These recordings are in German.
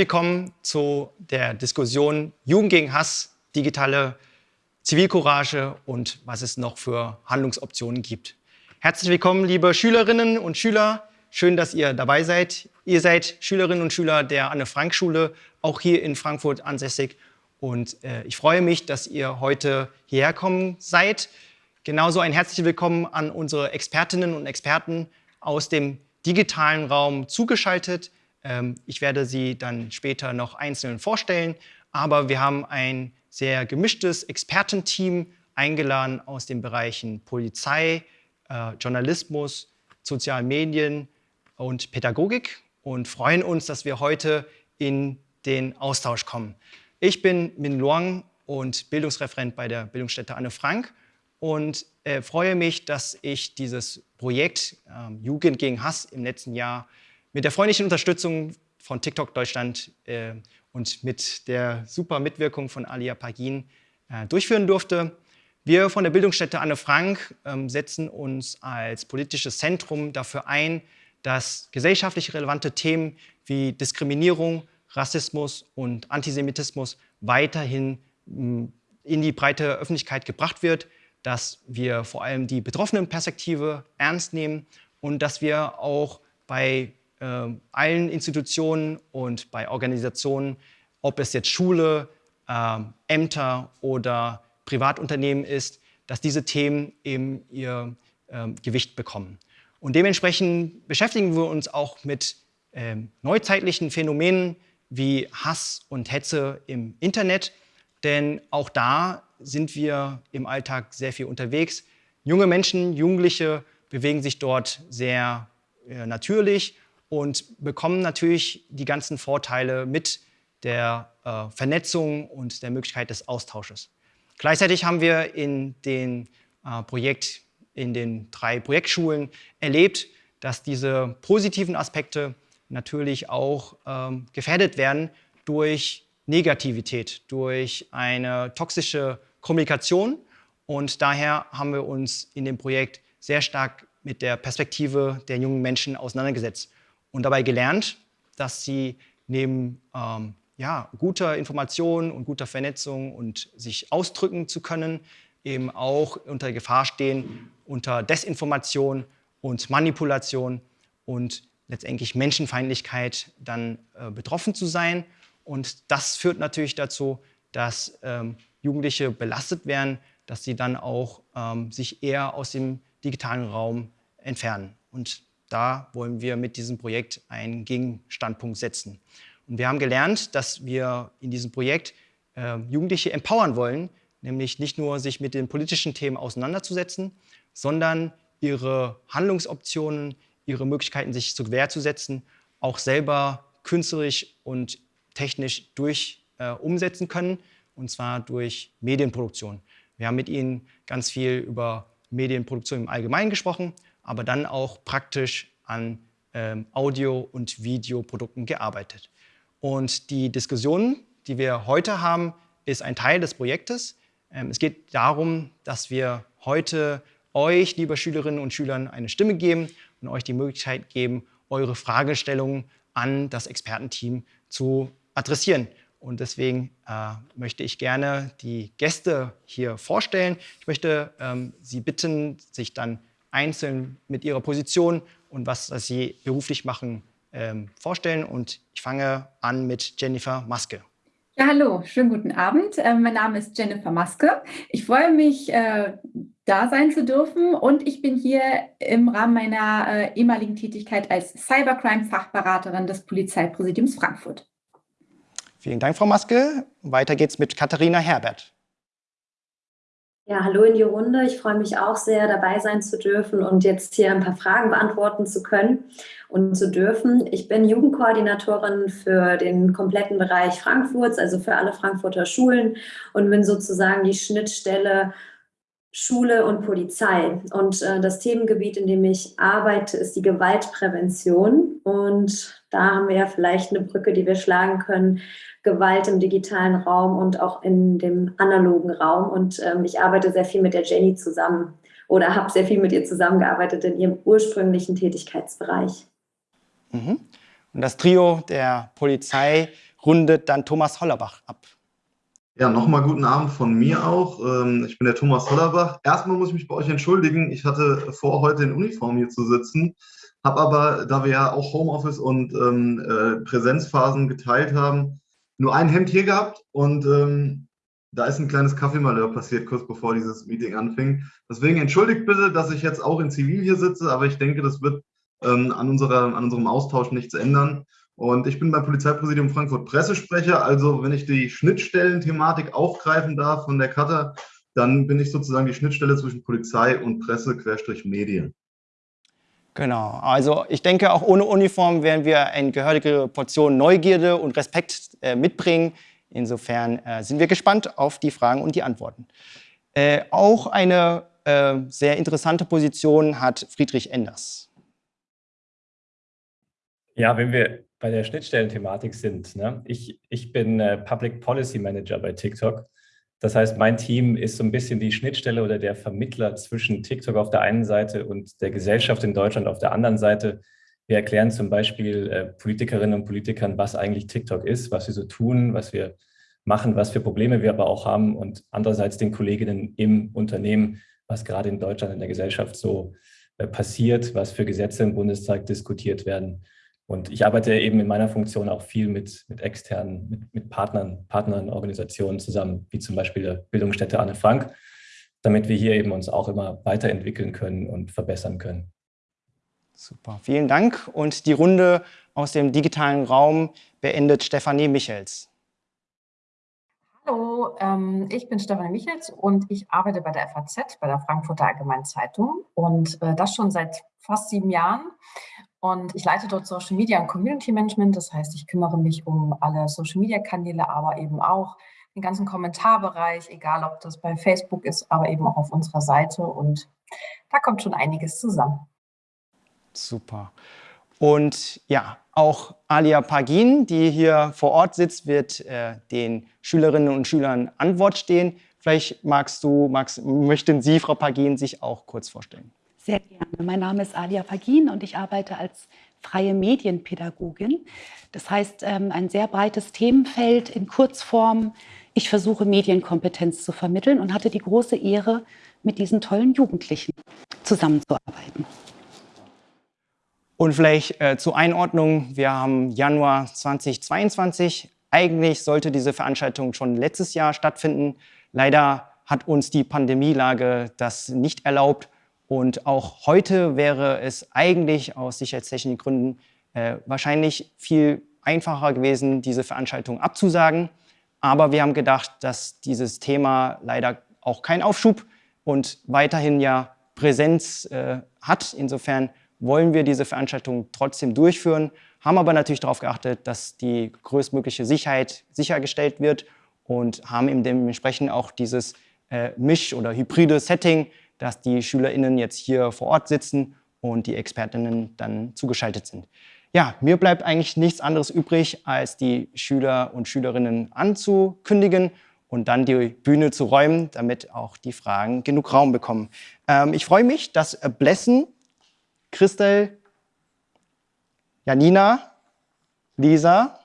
Willkommen zu der Diskussion Jugend gegen Hass, digitale Zivilcourage und was es noch für Handlungsoptionen gibt. Herzlich willkommen, liebe Schülerinnen und Schüler. Schön, dass ihr dabei seid. Ihr seid Schülerinnen und Schüler der Anne-Frank-Schule, auch hier in Frankfurt ansässig. Und äh, ich freue mich, dass ihr heute hierher kommen seid. Genauso ein herzliches Willkommen an unsere Expertinnen und Experten aus dem digitalen Raum zugeschaltet. Ähm, ich werde sie dann später noch einzeln vorstellen, aber wir haben ein sehr gemischtes Expertenteam eingeladen aus den Bereichen Polizei, äh, Journalismus, sozialen Medien und Pädagogik und freuen uns, dass wir heute in den Austausch kommen. Ich bin Min Luang und Bildungsreferent bei der Bildungsstätte Anne Frank und äh, freue mich, dass ich dieses Projekt äh, Jugend gegen Hass im letzten Jahr mit der freundlichen Unterstützung von TikTok Deutschland äh, und mit der super Mitwirkung von Alia Pagin äh, durchführen durfte. Wir von der Bildungsstätte Anne Frank ähm, setzen uns als politisches Zentrum dafür ein, dass gesellschaftlich relevante Themen wie Diskriminierung, Rassismus und Antisemitismus weiterhin mh, in die breite Öffentlichkeit gebracht wird, dass wir vor allem die Betroffenenperspektive ernst nehmen und dass wir auch bei äh, allen Institutionen und bei Organisationen, ob es jetzt Schule, äh, Ämter oder Privatunternehmen ist, dass diese Themen eben ihr äh, Gewicht bekommen. Und dementsprechend beschäftigen wir uns auch mit neuzeitlichen Phänomenen wie Hass und Hetze im Internet, denn auch da sind wir im Alltag sehr viel unterwegs. Junge Menschen, Jugendliche bewegen sich dort sehr äh, natürlich und bekommen natürlich die ganzen Vorteile mit der äh, Vernetzung und der Möglichkeit des Austausches. Gleichzeitig haben wir in den äh, Projekt, in den drei Projektschulen erlebt, dass diese positiven Aspekte natürlich auch ähm, gefährdet werden durch Negativität, durch eine toxische Kommunikation. Und daher haben wir uns in dem Projekt sehr stark mit der Perspektive der jungen Menschen auseinandergesetzt und dabei gelernt, dass sie neben ähm, ja, guter Information und guter Vernetzung und sich ausdrücken zu können, eben auch unter Gefahr stehen, unter Desinformation und Manipulation und letztendlich Menschenfeindlichkeit dann äh, betroffen zu sein. Und das führt natürlich dazu, dass ähm, Jugendliche belastet werden, dass sie dann auch ähm, sich eher aus dem digitalen Raum entfernen. Und da wollen wir mit diesem Projekt einen Gegenstandpunkt setzen. Und wir haben gelernt, dass wir in diesem Projekt äh, Jugendliche empowern wollen, nämlich nicht nur sich mit den politischen Themen auseinanderzusetzen, sondern ihre Handlungsoptionen, ihre Möglichkeiten, sich zur Wehr zu setzen, auch selber künstlerisch und technisch durch äh, umsetzen können, und zwar durch Medienproduktion. Wir haben mit Ihnen ganz viel über Medienproduktion im Allgemeinen gesprochen, aber dann auch praktisch an ähm, Audio- und Videoprodukten gearbeitet. Und die Diskussion, die wir heute haben, ist ein Teil des Projektes. Ähm, es geht darum, dass wir heute euch, liebe Schülerinnen und Schülern, eine Stimme geben und euch die Möglichkeit geben, eure Fragestellungen an das Expertenteam zu adressieren. Und deswegen äh, möchte ich gerne die Gäste hier vorstellen. Ich möchte ähm, Sie bitten, sich dann einzeln mit ihrer Position und was sie beruflich machen ähm, vorstellen. Und ich fange an mit Jennifer Maske. Ja, hallo, schönen guten Abend. Äh, mein Name ist Jennifer Maske. Ich freue mich, äh, da sein zu dürfen und ich bin hier im Rahmen meiner äh, ehemaligen Tätigkeit als Cybercrime-Fachberaterin des Polizeipräsidiums Frankfurt. Vielen Dank, Frau Maske. Weiter geht's mit Katharina Herbert. Ja, hallo in die Runde. Ich freue mich auch sehr, dabei sein zu dürfen und jetzt hier ein paar Fragen beantworten zu können und zu dürfen. Ich bin Jugendkoordinatorin für den kompletten Bereich Frankfurts, also für alle Frankfurter Schulen und bin sozusagen die Schnittstelle Schule und Polizei. Und äh, das Themengebiet, in dem ich arbeite, ist die Gewaltprävention. Und da haben wir ja vielleicht eine Brücke, die wir schlagen können Gewalt im digitalen Raum und auch in dem analogen Raum. Und ähm, ich arbeite sehr viel mit der Jenny zusammen oder habe sehr viel mit ihr zusammengearbeitet in ihrem ursprünglichen Tätigkeitsbereich. Mhm. Und das Trio der Polizei rundet dann Thomas Hollerbach ab. Ja, nochmal guten Abend von mir auch. Ähm, ich bin der Thomas Hollerbach. Erstmal muss ich mich bei euch entschuldigen. Ich hatte vor, heute in Uniform hier zu sitzen, habe aber, da wir ja auch Homeoffice und ähm, äh, Präsenzphasen geteilt haben, nur ein Hemd hier gehabt und ähm, da ist ein kleines Kaffeemalheur passiert, kurz bevor dieses Meeting anfing. Deswegen entschuldigt bitte, dass ich jetzt auch in Zivil hier sitze, aber ich denke, das wird ähm, an, unserer, an unserem Austausch nichts ändern. Und ich bin beim Polizeipräsidium Frankfurt Pressesprecher. Also wenn ich die Schnittstellenthematik aufgreifen darf von der Kata, dann bin ich sozusagen die Schnittstelle zwischen Polizei und Presse Querstrich Medien. Genau, also ich denke, auch ohne Uniform werden wir eine gehörige Portion Neugierde und Respekt äh, mitbringen. Insofern äh, sind wir gespannt auf die Fragen und die Antworten. Äh, auch eine äh, sehr interessante Position hat Friedrich Enders. Ja, wenn wir bei der Schnittstellenthematik sind. Ne? Ich, ich bin äh, Public Policy Manager bei TikTok. Das heißt, mein Team ist so ein bisschen die Schnittstelle oder der Vermittler zwischen TikTok auf der einen Seite und der Gesellschaft in Deutschland auf der anderen Seite. Wir erklären zum Beispiel äh, Politikerinnen und Politikern, was eigentlich TikTok ist, was wir so tun, was wir machen, was für Probleme wir aber auch haben und andererseits den Kolleginnen im Unternehmen, was gerade in Deutschland in der Gesellschaft so äh, passiert, was für Gesetze im Bundestag diskutiert werden. Und ich arbeite eben in meiner Funktion auch viel mit, mit externen, mit, mit Partnern, Partnern, Organisationen zusammen, wie zum Beispiel der Bildungsstätte Anne Frank, damit wir hier eben uns auch immer weiterentwickeln können und verbessern können. Super, vielen Dank. Und die Runde aus dem digitalen Raum beendet Stefanie Michels. Hallo, ähm, ich bin Stefanie Michels und ich arbeite bei der FAZ, bei der Frankfurter Allgemeinen Zeitung und äh, das schon seit fast sieben Jahren. Und ich leite dort Social Media und Community Management. Das heißt, ich kümmere mich um alle Social Media Kanäle, aber eben auch den ganzen Kommentarbereich, egal ob das bei Facebook ist, aber eben auch auf unserer Seite. Und da kommt schon einiges zusammen. Super. Und ja, auch Alia Pagin, die hier vor Ort sitzt, wird äh, den Schülerinnen und Schülern Antwort stehen. Vielleicht magst du, magst, möchten Sie, Frau Pagin, sich auch kurz vorstellen. Sehr gerne. Mein Name ist Alia Fagin und ich arbeite als freie Medienpädagogin. Das heißt, ähm, ein sehr breites Themenfeld in Kurzform. Ich versuche Medienkompetenz zu vermitteln und hatte die große Ehre, mit diesen tollen Jugendlichen zusammenzuarbeiten. Und vielleicht äh, zur Einordnung, wir haben Januar 2022. Eigentlich sollte diese Veranstaltung schon letztes Jahr stattfinden. Leider hat uns die Pandemielage das nicht erlaubt und auch heute wäre es eigentlich aus sicherheitstechnischen Gründen äh, wahrscheinlich viel einfacher gewesen, diese Veranstaltung abzusagen. Aber wir haben gedacht, dass dieses Thema leider auch keinen Aufschub und weiterhin ja Präsenz äh, hat. Insofern wollen wir diese Veranstaltung trotzdem durchführen, haben aber natürlich darauf geachtet, dass die größtmögliche Sicherheit sichergestellt wird und haben dementsprechend auch dieses äh, Misch- oder hybride Setting dass die SchülerInnen jetzt hier vor Ort sitzen und die ExpertInnen dann zugeschaltet sind. Ja, mir bleibt eigentlich nichts anderes übrig, als die Schüler und Schülerinnen anzukündigen und dann die Bühne zu räumen, damit auch die Fragen genug Raum bekommen. Ähm, ich freue mich, dass Blessen, Christel, Janina, Lisa,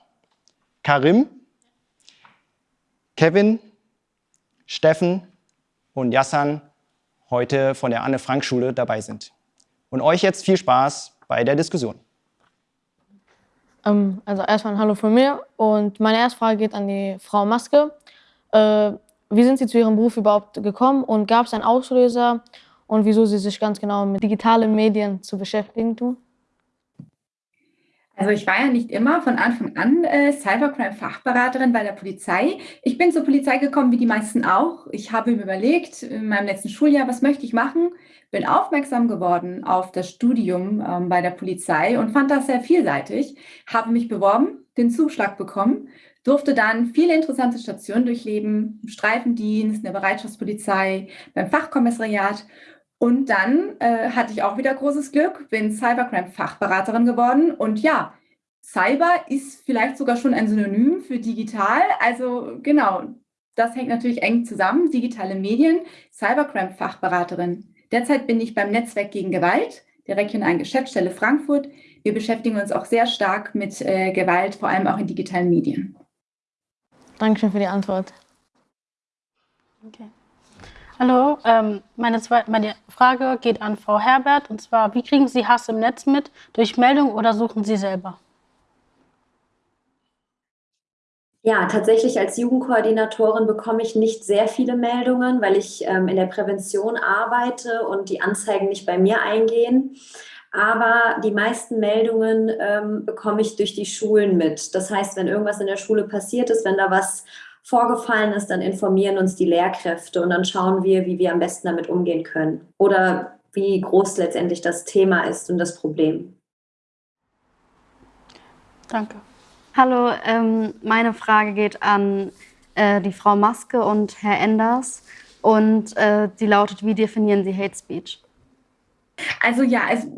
Karim, Kevin, Steffen und Jassan heute von der Anne-Frank-Schule dabei sind. Und euch jetzt viel Spaß bei der Diskussion. Ähm, also erstmal ein Hallo von mir und meine erste Frage geht an die Frau Maske. Äh, wie sind Sie zu Ihrem Beruf überhaupt gekommen und gab es einen Auslöser und wieso Sie sich ganz genau mit digitalen Medien zu beschäftigen tun? Also ich war ja nicht immer von Anfang an äh, Cybercrime-Fachberaterin bei der Polizei. Ich bin zur Polizei gekommen, wie die meisten auch. Ich habe mir überlegt, in meinem letzten Schuljahr, was möchte ich machen? Bin aufmerksam geworden auf das Studium ähm, bei der Polizei und fand das sehr vielseitig. Habe mich beworben, den Zuschlag bekommen, durfte dann viele interessante Stationen durchleben, im Streifendienst, in der Bereitschaftspolizei, beim Fachkommissariat und dann äh, hatte ich auch wieder großes Glück, bin Cybercrime-Fachberaterin geworden. Und ja, Cyber ist vielleicht sogar schon ein Synonym für digital. Also genau, das hängt natürlich eng zusammen. Digitale Medien, Cybercrime-Fachberaterin. Derzeit bin ich beim Netzwerk gegen Gewalt der regionalen Geschäftsstelle Frankfurt wir beschäftigen uns auch sehr stark mit äh, Gewalt, vor allem auch in digitalen Medien. Dankeschön für die Antwort. Okay. Hallo, ähm, meine, meine Frage geht an Frau Herbert und zwar, wie kriegen Sie Hass im Netz mit? Durch Meldung oder suchen Sie selber? Ja, tatsächlich als Jugendkoordinatorin bekomme ich nicht sehr viele Meldungen, weil ich ähm, in der Prävention arbeite und die Anzeigen nicht bei mir eingehen. Aber die meisten Meldungen ähm, bekomme ich durch die Schulen mit. Das heißt, wenn irgendwas in der Schule passiert ist, wenn da was vorgefallen ist, dann informieren uns die Lehrkräfte und dann schauen wir, wie wir am besten damit umgehen können oder wie groß letztendlich das Thema ist und das Problem. Danke. Hallo, ähm, meine Frage geht an äh, die Frau Maske und Herr Enders und äh, die lautet, wie definieren Sie Hate Speech? Also ja, also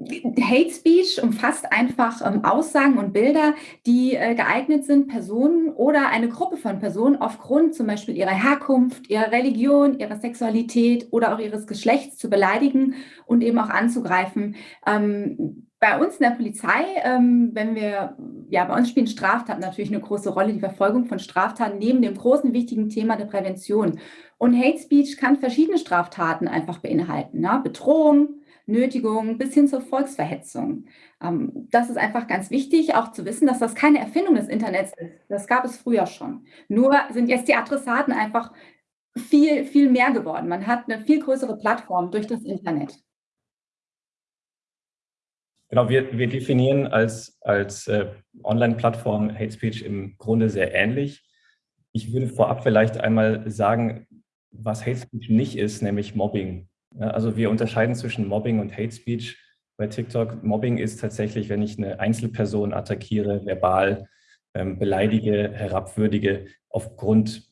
Hate Speech umfasst einfach ähm, Aussagen und Bilder, die äh, geeignet sind, Personen oder eine Gruppe von Personen aufgrund zum Beispiel ihrer Herkunft, ihrer Religion, ihrer Sexualität oder auch ihres Geschlechts zu beleidigen und eben auch anzugreifen. Ähm, bei uns in der Polizei, ähm, wenn wir, ja, bei uns spielen Straftaten natürlich eine große Rolle, die Verfolgung von Straftaten neben dem großen wichtigen Thema der Prävention. Und Hate Speech kann verschiedene Straftaten einfach beinhalten. Ne? Bedrohung, Nötigung bis hin zur Volksverhetzung. Ähm, das ist einfach ganz wichtig, auch zu wissen, dass das keine Erfindung des Internets ist. Das gab es früher schon. Nur sind jetzt die Adressaten einfach viel, viel mehr geworden. Man hat eine viel größere Plattform durch das Internet. Genau, wir, wir definieren als, als äh, Online-Plattform Hate Speech im Grunde sehr ähnlich. Ich würde vorab vielleicht einmal sagen, was Hate Speech nicht ist, nämlich Mobbing. Also wir unterscheiden zwischen Mobbing und Hate Speech bei TikTok. Mobbing ist tatsächlich, wenn ich eine Einzelperson attackiere, verbal ähm, beleidige, herabwürdige, aufgrund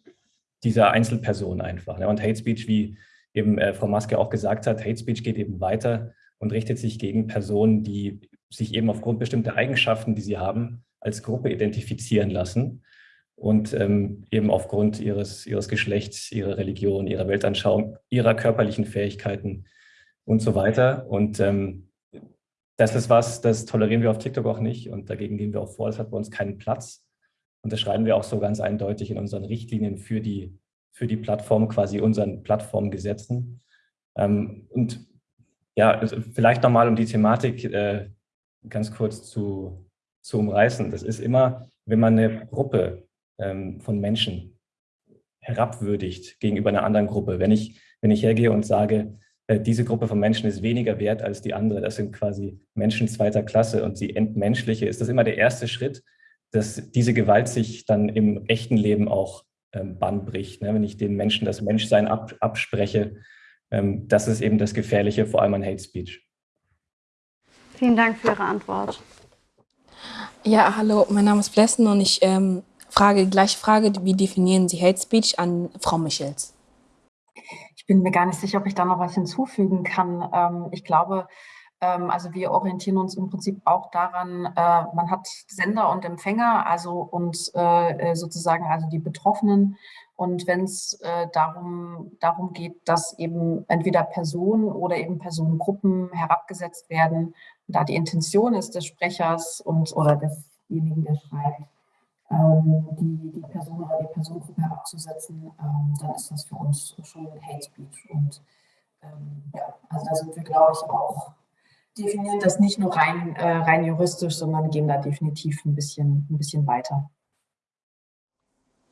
dieser Einzelperson einfach. Und Hate Speech, wie eben äh, Frau Maske auch gesagt hat, Hate Speech geht eben weiter und richtet sich gegen Personen, die sich eben aufgrund bestimmter Eigenschaften, die sie haben, als Gruppe identifizieren lassen und ähm, eben aufgrund ihres, ihres Geschlechts, ihrer Religion, ihrer Weltanschauung, ihrer körperlichen Fähigkeiten und so weiter. Und ähm, das ist was, das tolerieren wir auf TikTok auch nicht und dagegen gehen wir auch vor, das hat bei uns keinen Platz. Und das schreiben wir auch so ganz eindeutig in unseren Richtlinien für die, für die Plattform, quasi unseren Plattformgesetzen. Ähm, und ja, also vielleicht nochmal, um die Thematik äh, ganz kurz zu, zu umreißen. Das ist immer, wenn man eine Gruppe ähm, von Menschen herabwürdigt gegenüber einer anderen Gruppe. Wenn ich, wenn ich hergehe und sage, äh, diese Gruppe von Menschen ist weniger wert als die andere, das sind quasi Menschen zweiter Klasse und sie entmenschliche, ist das immer der erste Schritt, dass diese Gewalt sich dann im echten Leben auch ähm, Bann bricht. Ne? Wenn ich den Menschen das Menschsein ab, abspreche, ähm, das ist eben das Gefährliche, vor allem an Hate Speech. Vielen Dank für Ihre Antwort. Ja, hallo, mein Name ist Blessen und ich ähm, frage gleiche Frage, wie definieren Sie Hate Speech an Frau Michels? Ich bin mir gar nicht sicher, ob ich da noch was hinzufügen kann. Ähm, ich glaube, ähm, also wir orientieren uns im Prinzip auch daran, äh, man hat Sender und Empfänger, also und äh, äh, sozusagen also die Betroffenen. Und wenn es darum, darum geht, dass eben entweder Personen oder eben Personengruppen herabgesetzt werden, da die Intention ist des Sprechers und oder desjenigen, der schreibt, die, die Person oder die Personengruppe herabzusetzen, ähm, dann ist das für uns schon Hate Speech. Und ja, also da sind wir, glaube ich, auch definieren das nicht nur rein, äh, rein juristisch, sondern gehen da definitiv ein bisschen, ein bisschen weiter.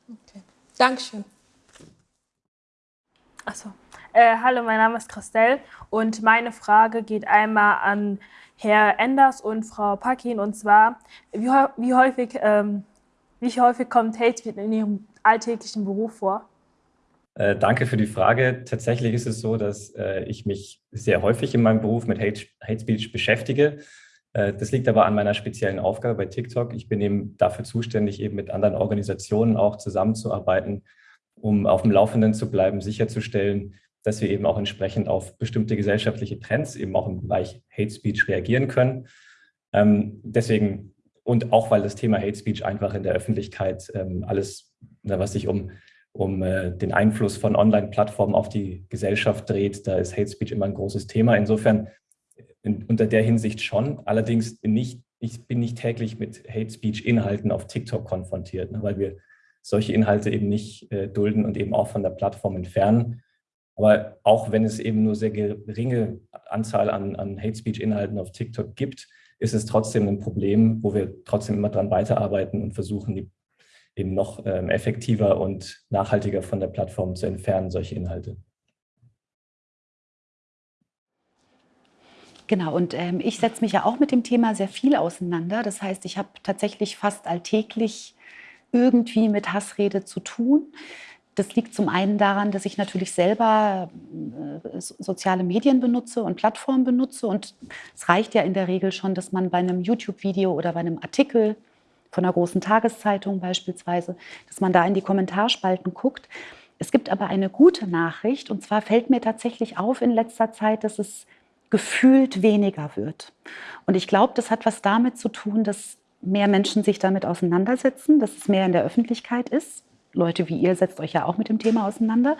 Okay. Dankeschön. Achso. Äh, hallo, mein Name ist Christelle und meine Frage geht einmal an Herr Enders und Frau Pakin und zwar, wie, wie, häufig, ähm, wie häufig kommt Hate Speech in Ihrem alltäglichen Beruf vor? Äh, danke für die Frage. Tatsächlich ist es so, dass äh, ich mich sehr häufig in meinem Beruf mit Hate, Hate Speech beschäftige. Äh, das liegt aber an meiner speziellen Aufgabe bei TikTok. Ich bin eben dafür zuständig, eben mit anderen Organisationen auch zusammenzuarbeiten, um auf dem Laufenden zu bleiben, sicherzustellen, dass wir eben auch entsprechend auf bestimmte gesellschaftliche Trends eben auch im Bereich Hate Speech reagieren können. Ähm, deswegen und auch weil das Thema Hate Speech einfach in der Öffentlichkeit ähm, alles, was sich um um äh, den Einfluss von Online-Plattformen auf die Gesellschaft dreht. Da ist Hate Speech immer ein großes Thema. Insofern in, unter der Hinsicht schon, allerdings nicht, ich bin nicht täglich mit Hate Speech Inhalten auf TikTok konfrontiert, ne, weil wir solche Inhalte eben nicht äh, dulden und eben auch von der Plattform entfernen. Aber auch wenn es eben nur sehr geringe Anzahl an, an Hate Speech Inhalten auf TikTok gibt, ist es trotzdem ein Problem, wo wir trotzdem immer dran weiterarbeiten und versuchen, die eben noch ähm, effektiver und nachhaltiger von der Plattform zu entfernen, solche Inhalte. Genau, und ähm, ich setze mich ja auch mit dem Thema sehr viel auseinander. Das heißt, ich habe tatsächlich fast alltäglich irgendwie mit Hassrede zu tun. Das liegt zum einen daran, dass ich natürlich selber äh, soziale Medien benutze und Plattformen benutze. Und es reicht ja in der Regel schon, dass man bei einem YouTube-Video oder bei einem Artikel von einer großen Tageszeitung beispielsweise, dass man da in die Kommentarspalten guckt. Es gibt aber eine gute Nachricht und zwar fällt mir tatsächlich auf in letzter Zeit, dass es gefühlt weniger wird. Und ich glaube, das hat was damit zu tun, dass mehr Menschen sich damit auseinandersetzen, dass es mehr in der Öffentlichkeit ist. Leute wie ihr setzt euch ja auch mit dem Thema auseinander.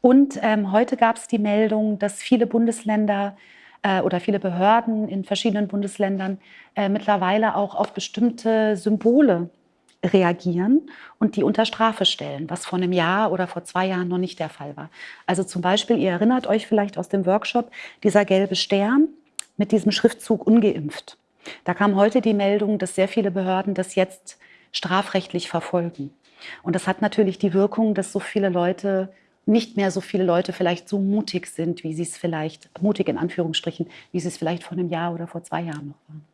Und ähm, heute gab es die Meldung, dass viele Bundesländer äh, oder viele Behörden in verschiedenen Bundesländern äh, mittlerweile auch auf bestimmte Symbole reagieren und die unter Strafe stellen, was vor einem Jahr oder vor zwei Jahren noch nicht der Fall war. Also zum Beispiel, ihr erinnert euch vielleicht aus dem Workshop, dieser gelbe Stern mit diesem Schriftzug ungeimpft. Da kam heute die Meldung, dass sehr viele Behörden das jetzt strafrechtlich verfolgen. Und das hat natürlich die Wirkung, dass so viele Leute, nicht mehr so viele Leute vielleicht so mutig sind, wie sie es vielleicht, mutig in Anführungsstrichen, wie sie es vielleicht vor einem Jahr oder vor zwei Jahren noch waren.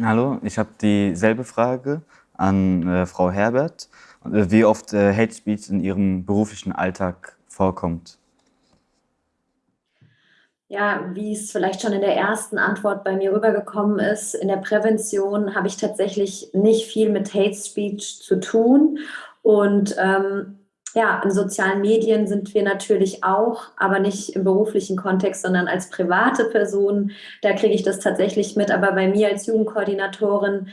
Hallo, ich habe dieselbe Frage an äh, Frau Herbert, äh, wie oft äh, Hate Speech in Ihrem beruflichen Alltag vorkommt. Ja, wie es vielleicht schon in der ersten Antwort bei mir rübergekommen ist, in der Prävention habe ich tatsächlich nicht viel mit Hate Speech zu tun. Und ähm, ja, in sozialen Medien sind wir natürlich auch, aber nicht im beruflichen Kontext, sondern als private Person. Da kriege ich das tatsächlich mit, aber bei mir als Jugendkoordinatorin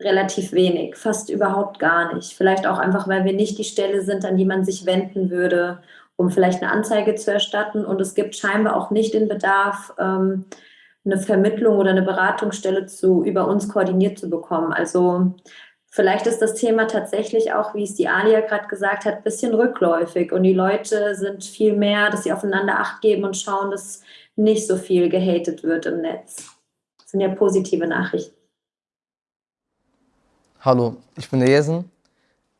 relativ wenig, fast überhaupt gar nicht. Vielleicht auch einfach, weil wir nicht die Stelle sind, an die man sich wenden würde, um vielleicht eine Anzeige zu erstatten. Und es gibt scheinbar auch nicht den Bedarf, ähm, eine Vermittlung oder eine Beratungsstelle zu, über uns koordiniert zu bekommen. Also Vielleicht ist das Thema tatsächlich auch, wie es die Alia gerade gesagt hat, ein bisschen rückläufig und die Leute sind viel mehr, dass sie aufeinander Acht geben und schauen, dass nicht so viel gehatet wird im Netz. Das sind ja positive Nachrichten. Hallo, ich bin der Jesen.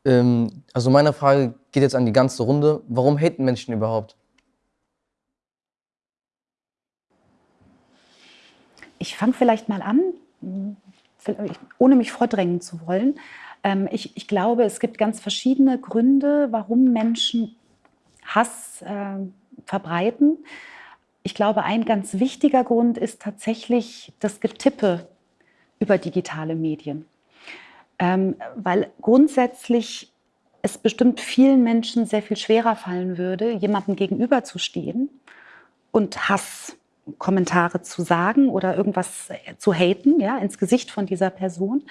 Ähm, also meine Frage geht jetzt an die ganze Runde. Warum haten Menschen überhaupt? Ich fange vielleicht mal an ohne mich vordrängen zu wollen. Ähm, ich, ich, glaube, es gibt ganz verschiedene Gründe, warum Menschen Hass äh, verbreiten. Ich glaube, ein ganz wichtiger Grund ist tatsächlich das Getippe über digitale Medien. Ähm, weil grundsätzlich es bestimmt vielen Menschen sehr viel schwerer fallen würde, jemandem gegenüberzustehen und Hass Kommentare zu sagen oder irgendwas zu haten, ja, ins Gesicht von dieser Person,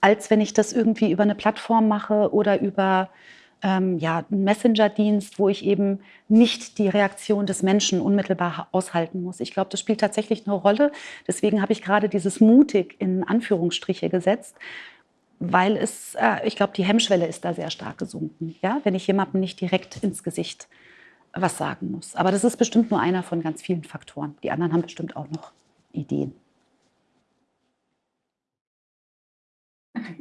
als wenn ich das irgendwie über eine Plattform mache oder über ähm, ja, einen Messenger-Dienst, wo ich eben nicht die Reaktion des Menschen unmittelbar aushalten muss. Ich glaube, das spielt tatsächlich eine Rolle. Deswegen habe ich gerade dieses mutig in Anführungsstriche gesetzt, weil es, äh, ich glaube, die Hemmschwelle ist da sehr stark gesunken. Ja? Wenn ich jemandem nicht direkt ins Gesicht was sagen muss. Aber das ist bestimmt nur einer von ganz vielen Faktoren. Die anderen haben bestimmt auch noch Ideen.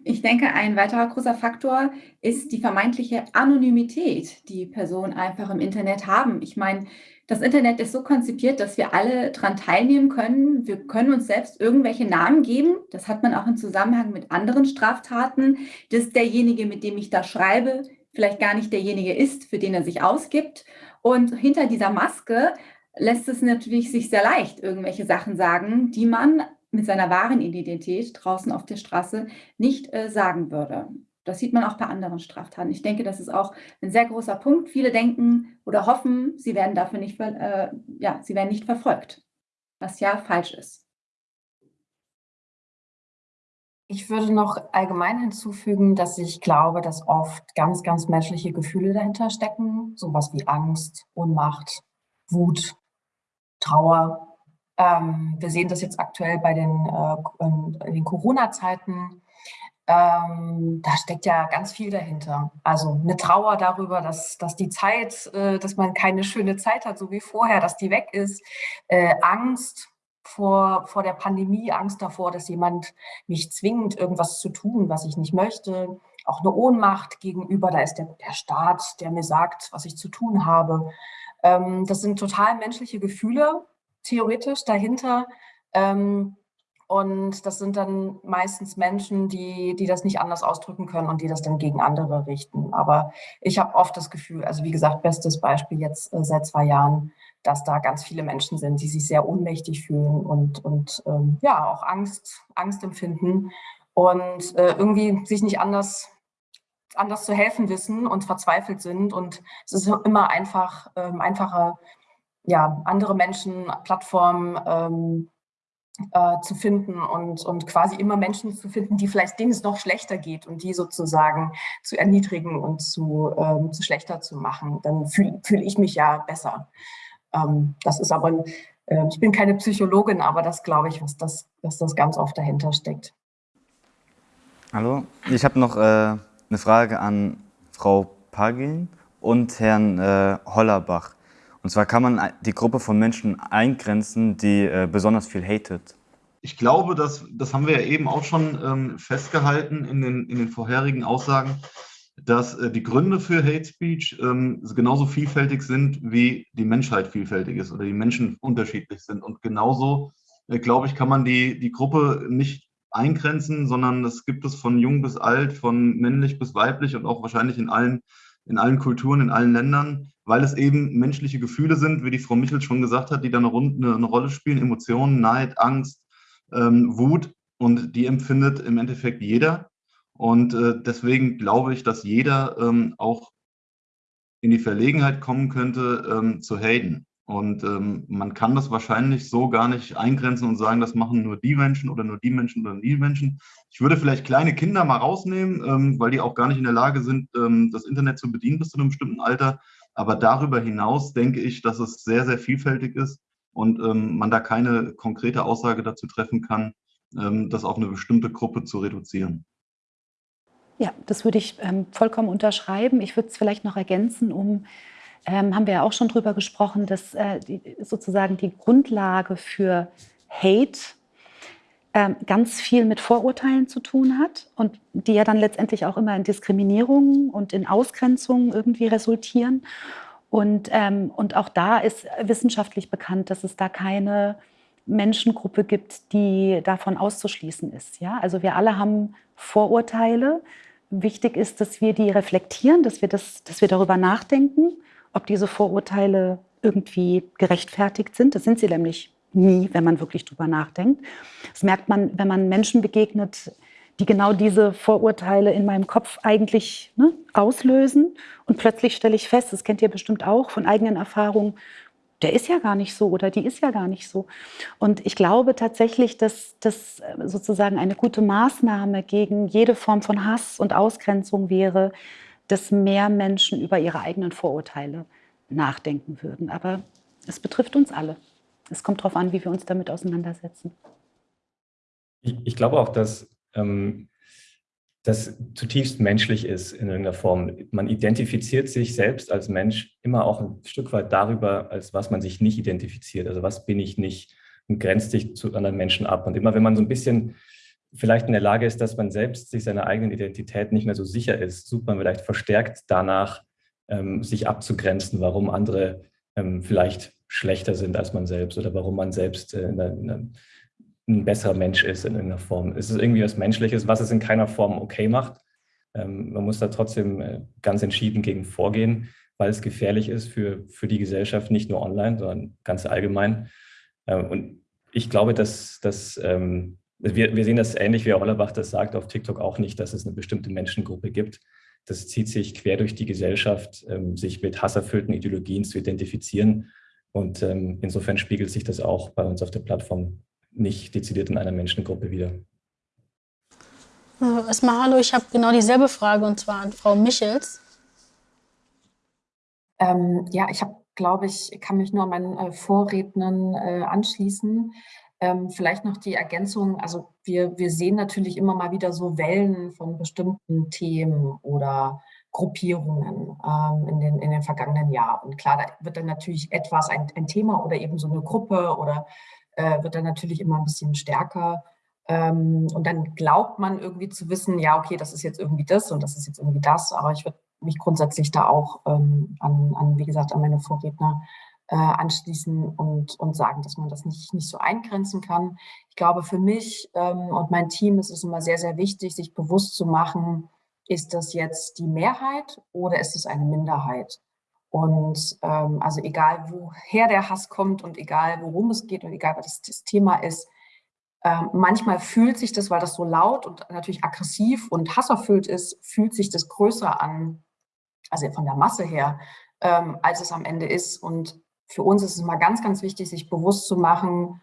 Ich denke, ein weiterer großer Faktor ist die vermeintliche Anonymität, die Personen einfach im Internet haben. Ich meine, das Internet ist so konzipiert, dass wir alle daran teilnehmen können. Wir können uns selbst irgendwelche Namen geben. Das hat man auch im Zusammenhang mit anderen Straftaten, dass derjenige, mit dem ich da schreibe, vielleicht gar nicht derjenige ist, für den er sich ausgibt. Und hinter dieser Maske lässt es natürlich sich sehr leicht irgendwelche Sachen sagen, die man mit seiner wahren Identität draußen auf der Straße nicht äh, sagen würde. Das sieht man auch bei anderen Straftaten. Ich denke, das ist auch ein sehr großer Punkt. Viele denken oder hoffen, sie werden dafür nicht, äh, ja, sie werden nicht verfolgt, was ja falsch ist. Ich würde noch allgemein hinzufügen, dass ich glaube, dass oft ganz, ganz menschliche Gefühle dahinter stecken, sowas wie Angst, Ohnmacht, Wut, Trauer. Ähm, wir sehen das jetzt aktuell bei den, äh, den Corona-Zeiten. Ähm, da steckt ja ganz viel dahinter. Also eine Trauer darüber, dass, dass die Zeit, äh, dass man keine schöne Zeit hat, so wie vorher, dass die weg ist. Äh, Angst vor, vor der Pandemie, Angst davor, dass jemand mich zwingt, irgendwas zu tun, was ich nicht möchte. Auch eine Ohnmacht gegenüber, da ist der, der Staat, der mir sagt, was ich zu tun habe. Ähm, das sind total menschliche Gefühle, theoretisch dahinter. Ähm, und das sind dann meistens Menschen, die, die das nicht anders ausdrücken können und die das dann gegen andere richten. Aber ich habe oft das Gefühl, also wie gesagt, bestes Beispiel jetzt äh, seit zwei Jahren, dass da ganz viele Menschen sind, die sich sehr ohnmächtig fühlen und, und ähm, ja, auch Angst, Angst empfinden und äh, irgendwie sich nicht anders, anders zu helfen wissen und verzweifelt sind. Und es ist immer einfach, ähm, einfacher, ja, andere Menschen, Plattformen, ähm, äh, zu finden und, und quasi immer Menschen zu finden, die vielleicht denen es noch schlechter geht und die sozusagen zu erniedrigen und zu, ähm, zu schlechter zu machen, dann fühle fühl ich mich ja besser. Ähm, das ist aber, äh, ich bin keine Psychologin, aber das glaube ich, was das, was das ganz oft dahinter steckt. Hallo, ich habe noch äh, eine Frage an Frau Pagin und Herrn äh, Hollerbach. Und zwar kann man die Gruppe von Menschen eingrenzen, die äh, besonders viel hatet. Ich glaube, dass, das haben wir ja eben auch schon ähm, festgehalten in den, in den vorherigen Aussagen, dass äh, die Gründe für Hate Speech ähm, genauso vielfältig sind, wie die Menschheit vielfältig ist oder die Menschen unterschiedlich sind. Und genauso, äh, glaube ich, kann man die, die Gruppe nicht eingrenzen, sondern das gibt es von jung bis alt, von männlich bis weiblich und auch wahrscheinlich in allen, in allen Kulturen, in allen Ländern weil es eben menschliche Gefühle sind, wie die Frau Michel schon gesagt hat, die da eine, eine, Rolle spielen, Emotionen, Neid, Angst, ähm, Wut und die empfindet im Endeffekt jeder. Und äh, deswegen glaube ich, dass jeder ähm, auch in die Verlegenheit kommen könnte, ähm, zu haten. Und ähm, man kann das wahrscheinlich so gar nicht eingrenzen und sagen, das machen nur die Menschen oder nur die Menschen oder die Menschen. Ich würde vielleicht kleine Kinder mal rausnehmen, ähm, weil die auch gar nicht in der Lage sind, ähm, das Internet zu bedienen bis zu einem bestimmten Alter. Aber darüber hinaus denke ich, dass es sehr, sehr vielfältig ist und ähm, man da keine konkrete Aussage dazu treffen kann, ähm, das auf eine bestimmte Gruppe zu reduzieren. Ja, das würde ich ähm, vollkommen unterschreiben. Ich würde es vielleicht noch ergänzen, um, ähm, haben wir ja auch schon drüber gesprochen, dass äh, die, sozusagen die Grundlage für Hate ganz viel mit Vorurteilen zu tun hat und die ja dann letztendlich auch immer in Diskriminierungen und in Ausgrenzungen irgendwie resultieren. Und, ähm, und auch da ist wissenschaftlich bekannt, dass es da keine Menschengruppe gibt, die davon auszuschließen ist. Ja? Also wir alle haben Vorurteile. Wichtig ist, dass wir die reflektieren, dass wir, das, dass wir darüber nachdenken, ob diese Vorurteile irgendwie gerechtfertigt sind. Das sind sie nämlich nie, wenn man wirklich drüber nachdenkt. Das merkt man, wenn man Menschen begegnet, die genau diese Vorurteile in meinem Kopf eigentlich ne, auslösen. Und plötzlich stelle ich fest, das kennt ihr bestimmt auch von eigenen Erfahrungen, der ist ja gar nicht so oder die ist ja gar nicht so. Und ich glaube tatsächlich, dass das sozusagen eine gute Maßnahme gegen jede Form von Hass und Ausgrenzung wäre, dass mehr Menschen über ihre eigenen Vorurteile nachdenken würden. Aber es betrifft uns alle. Es kommt darauf an, wie wir uns damit auseinandersetzen. Ich, ich glaube auch, dass ähm, das zutiefst menschlich ist in irgendeiner Form. Man identifiziert sich selbst als Mensch immer auch ein Stück weit darüber, als was man sich nicht identifiziert. Also was bin ich nicht und grenzt sich zu anderen Menschen ab. Und immer wenn man so ein bisschen vielleicht in der Lage ist, dass man selbst sich seiner eigenen Identität nicht mehr so sicher ist, sucht man vielleicht verstärkt danach, ähm, sich abzugrenzen, warum andere ähm, vielleicht schlechter sind als man selbst oder warum man selbst äh, eine, eine, ein besserer Mensch ist in irgendeiner Form. Es ist irgendwie was Menschliches, was es in keiner Form okay macht. Ähm, man muss da trotzdem äh, ganz entschieden gegen vorgehen, weil es gefährlich ist für, für die Gesellschaft, nicht nur online, sondern ganz allgemein. Ähm, und ich glaube, dass, dass ähm, wir, wir sehen das ähnlich wie Herr Hollerbach das sagt auf TikTok auch nicht, dass es eine bestimmte Menschengruppe gibt. Das zieht sich quer durch die Gesellschaft, sich mit hasserfüllten Ideologien zu identifizieren und ähm, insofern spiegelt sich das auch bei uns auf der Plattform nicht dezidiert in einer Menschengruppe wieder. Erstmal hallo, ich habe genau dieselbe Frage und zwar an Frau Michels. Ähm, ja, ich habe glaube ich, kann mich nur an meinen äh, Vorrednern äh, anschließen. Ähm, vielleicht noch die Ergänzung, also wir, wir sehen natürlich immer mal wieder so Wellen von bestimmten Themen oder Gruppierungen ähm, in, den, in den vergangenen Jahren. Und klar, da wird dann natürlich etwas, ein, ein Thema oder eben so eine Gruppe oder äh, wird dann natürlich immer ein bisschen stärker. Ähm, und dann glaubt man irgendwie zu wissen, ja, okay, das ist jetzt irgendwie das und das ist jetzt irgendwie das. Aber ich würde mich grundsätzlich da auch ähm, an, an, wie gesagt, an meine Vorredner äh, anschließen und, und sagen, dass man das nicht, nicht so eingrenzen kann. Ich glaube, für mich ähm, und mein Team ist es immer sehr, sehr wichtig, sich bewusst zu machen, ist das jetzt die Mehrheit oder ist es eine Minderheit? Und ähm, also egal, woher der Hass kommt und egal, worum es geht und egal, was das, das Thema ist, ähm, manchmal fühlt sich das, weil das so laut und natürlich aggressiv und hasserfüllt ist, fühlt sich das größer an, also von der Masse her, ähm, als es am Ende ist. Und für uns ist es mal ganz, ganz wichtig, sich bewusst zu machen,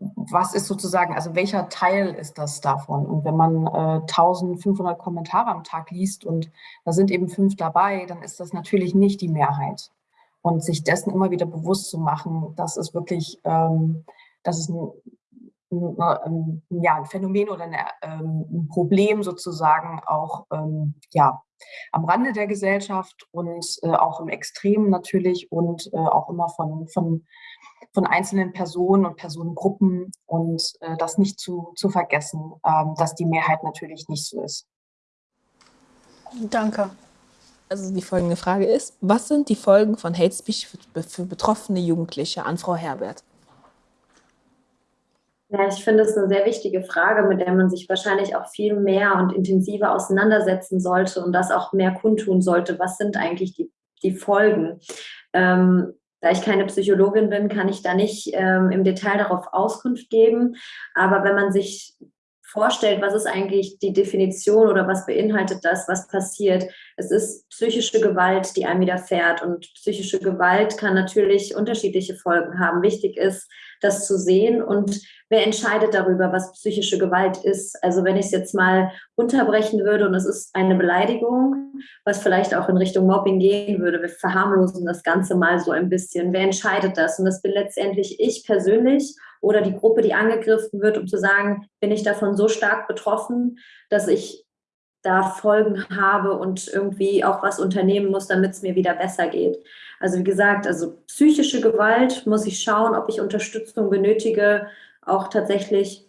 was ist sozusagen, also welcher Teil ist das davon? Und wenn man äh, 1500 Kommentare am Tag liest und da sind eben fünf dabei, dann ist das natürlich nicht die Mehrheit. Und sich dessen immer wieder bewusst zu machen, das ist wirklich, ähm, das ist ein, ein, ein, ja, ein Phänomen oder eine, ähm, ein Problem sozusagen auch ähm, ja, am Rande der Gesellschaft und äh, auch im Extrem natürlich und äh, auch immer von, von von einzelnen Personen und Personengruppen und äh, das nicht zu, zu vergessen, ähm, dass die Mehrheit natürlich nicht so ist. Danke. Also die folgende Frage ist, was sind die Folgen von Hate Speech für, für betroffene Jugendliche an Frau Herbert? Ja, ich finde es eine sehr wichtige Frage, mit der man sich wahrscheinlich auch viel mehr und intensiver auseinandersetzen sollte und das auch mehr kundtun sollte. Was sind eigentlich die, die Folgen? Ähm, da ich keine Psychologin bin, kann ich da nicht ähm, im Detail darauf Auskunft geben. Aber wenn man sich vorstellt, was ist eigentlich die Definition oder was beinhaltet das, was passiert. Es ist psychische Gewalt, die einem widerfährt. Und psychische Gewalt kann natürlich unterschiedliche Folgen haben. Wichtig ist, das zu sehen und wer entscheidet darüber, was psychische Gewalt ist. Also wenn ich es jetzt mal unterbrechen würde und es ist eine Beleidigung, was vielleicht auch in Richtung Mobbing gehen würde, wir verharmlosen das Ganze mal so ein bisschen. Wer entscheidet das? Und das bin letztendlich ich persönlich oder die Gruppe, die angegriffen wird, um zu sagen, bin ich davon so stark betroffen, dass ich da Folgen habe und irgendwie auch was unternehmen muss, damit es mir wieder besser geht. Also wie gesagt, also psychische Gewalt muss ich schauen, ob ich Unterstützung benötige, auch tatsächlich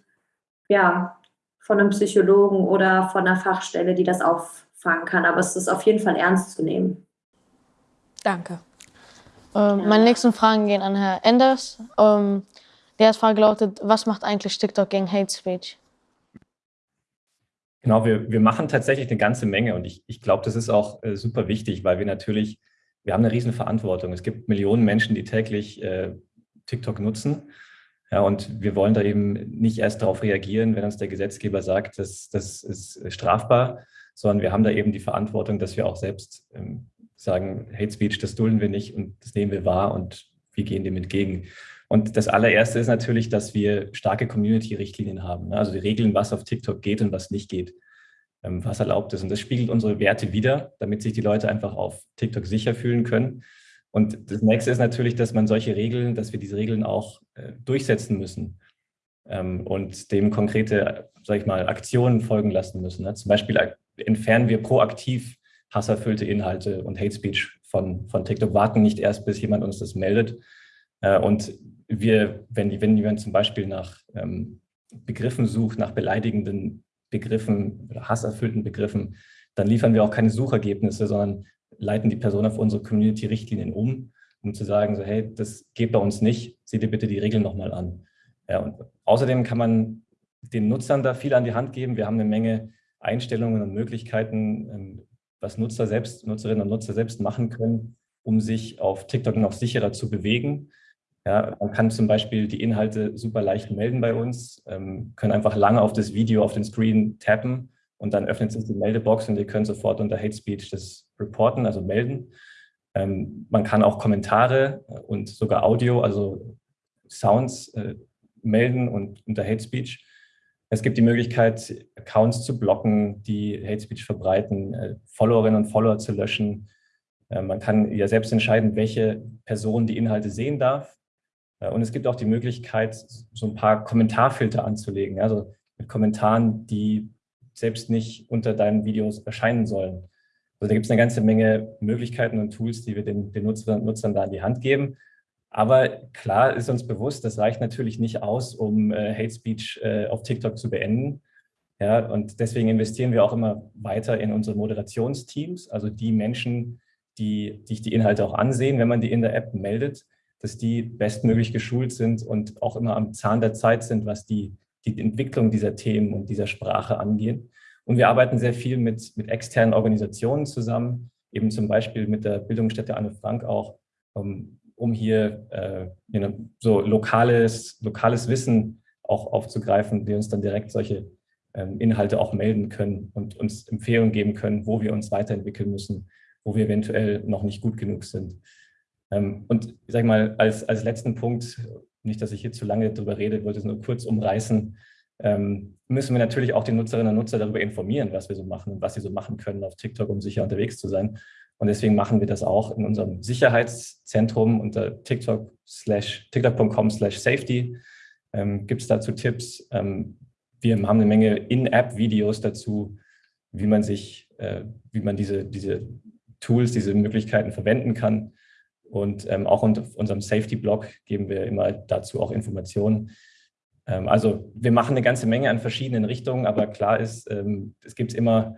ja von einem Psychologen oder von einer Fachstelle, die das auffangen kann. Aber es ist auf jeden Fall ernst zu nehmen. Danke. Ähm, meine nächsten Fragen gehen an Herrn Enders. Ähm, die erste Frage lautet, was macht eigentlich TikTok gegen Hate Speech? Genau, wir, wir machen tatsächlich eine ganze Menge und ich, ich glaube, das ist auch äh, super wichtig, weil wir natürlich, wir haben eine riesen Verantwortung. Es gibt Millionen Menschen, die täglich äh, TikTok nutzen ja, und wir wollen da eben nicht erst darauf reagieren, wenn uns der Gesetzgeber sagt, das, das ist strafbar, sondern wir haben da eben die Verantwortung, dass wir auch selbst ähm, sagen, Hate Speech, das dulden wir nicht und das nehmen wir wahr und wir gehen dem entgegen. Und das allererste ist natürlich, dass wir starke Community-Richtlinien haben. Also die Regeln, was auf TikTok geht und was nicht geht, was erlaubt ist. Und das spiegelt unsere Werte wider, damit sich die Leute einfach auf TikTok sicher fühlen können. Und das nächste ist natürlich, dass man solche Regeln, dass wir diese Regeln auch äh, durchsetzen müssen ähm, und dem konkrete, sag ich mal, Aktionen folgen lassen müssen. Ne? Zum Beispiel entfernen wir proaktiv hasserfüllte Inhalte und Hate Speech von, von TikTok, warten nicht erst, bis jemand uns das meldet. Äh, und wir, wenn, wenn jemand zum Beispiel nach ähm, Begriffen sucht, nach beleidigenden Begriffen oder hasserfüllten Begriffen, dann liefern wir auch keine Suchergebnisse, sondern leiten die Person auf unsere Community-Richtlinien um, um zu sagen, so, hey, das geht bei uns nicht, sieh dir bitte die Regeln nochmal an. Ja, und außerdem kann man den Nutzern da viel an die Hand geben. Wir haben eine Menge Einstellungen und Möglichkeiten, ähm, was Nutzer selbst, Nutzerinnen und Nutzer selbst machen können, um sich auf TikTok noch sicherer zu bewegen. Ja, man kann zum Beispiel die Inhalte super leicht melden bei uns, ähm, können einfach lange auf das Video auf den Screen tappen und dann öffnet sich die Meldebox und ihr könnt sofort unter Hate Speech das reporten, also melden. Ähm, man kann auch Kommentare und sogar Audio, also Sounds äh, melden und unter Hate Speech. Es gibt die Möglichkeit, Accounts zu blocken, die Hate Speech verbreiten, äh, Followerinnen und Follower zu löschen, Äh, man kann ja selbst entscheiden, welche Person die Inhalte sehen darf. Äh, und es gibt auch die Möglichkeit, so ein paar Kommentarfilter anzulegen, also mit Kommentaren, die selbst nicht unter deinen Videos erscheinen sollen. Also da gibt es eine ganze Menge Möglichkeiten und Tools, die wir den, den Nutzern, Nutzern da in die Hand geben. Aber klar ist uns bewusst, das reicht natürlich nicht aus, um äh, Hate Speech äh, auf TikTok zu beenden. Ja, und deswegen investieren wir auch immer weiter in unsere Moderationsteams, also die Menschen, die sich die Inhalte auch ansehen, wenn man die in der App meldet, dass die bestmöglich geschult sind und auch immer am Zahn der Zeit sind, was die, die Entwicklung dieser Themen und dieser Sprache angeht. Und wir arbeiten sehr viel mit, mit externen Organisationen zusammen, eben zum Beispiel mit der Bildungsstätte Anne Frank auch, um, um hier äh, so lokales, lokales Wissen auch aufzugreifen, die uns dann direkt solche ähm, Inhalte auch melden können und uns Empfehlungen geben können, wo wir uns weiterentwickeln müssen, wo wir eventuell noch nicht gut genug sind. Ähm, und ich sage mal, als, als letzten Punkt, nicht, dass ich hier zu lange darüber rede, wollte es nur kurz umreißen, ähm, müssen wir natürlich auch die Nutzerinnen und Nutzer darüber informieren, was wir so machen und was sie so machen können auf TikTok, um sicher unterwegs zu sein. Und deswegen machen wir das auch in unserem Sicherheitszentrum unter tiktok tiktok.com slash safety. Ähm, Gibt es dazu Tipps? Ähm, wir haben eine Menge In-App-Videos dazu, wie man sich, äh, wie man diese, diese Tools, diese Möglichkeiten verwenden kann. Und ähm, auch unter unserem Safety-Blog geben wir immer dazu auch Informationen. Ähm, also wir machen eine ganze Menge an verschiedenen Richtungen, aber klar ist, ähm, es gibt immer,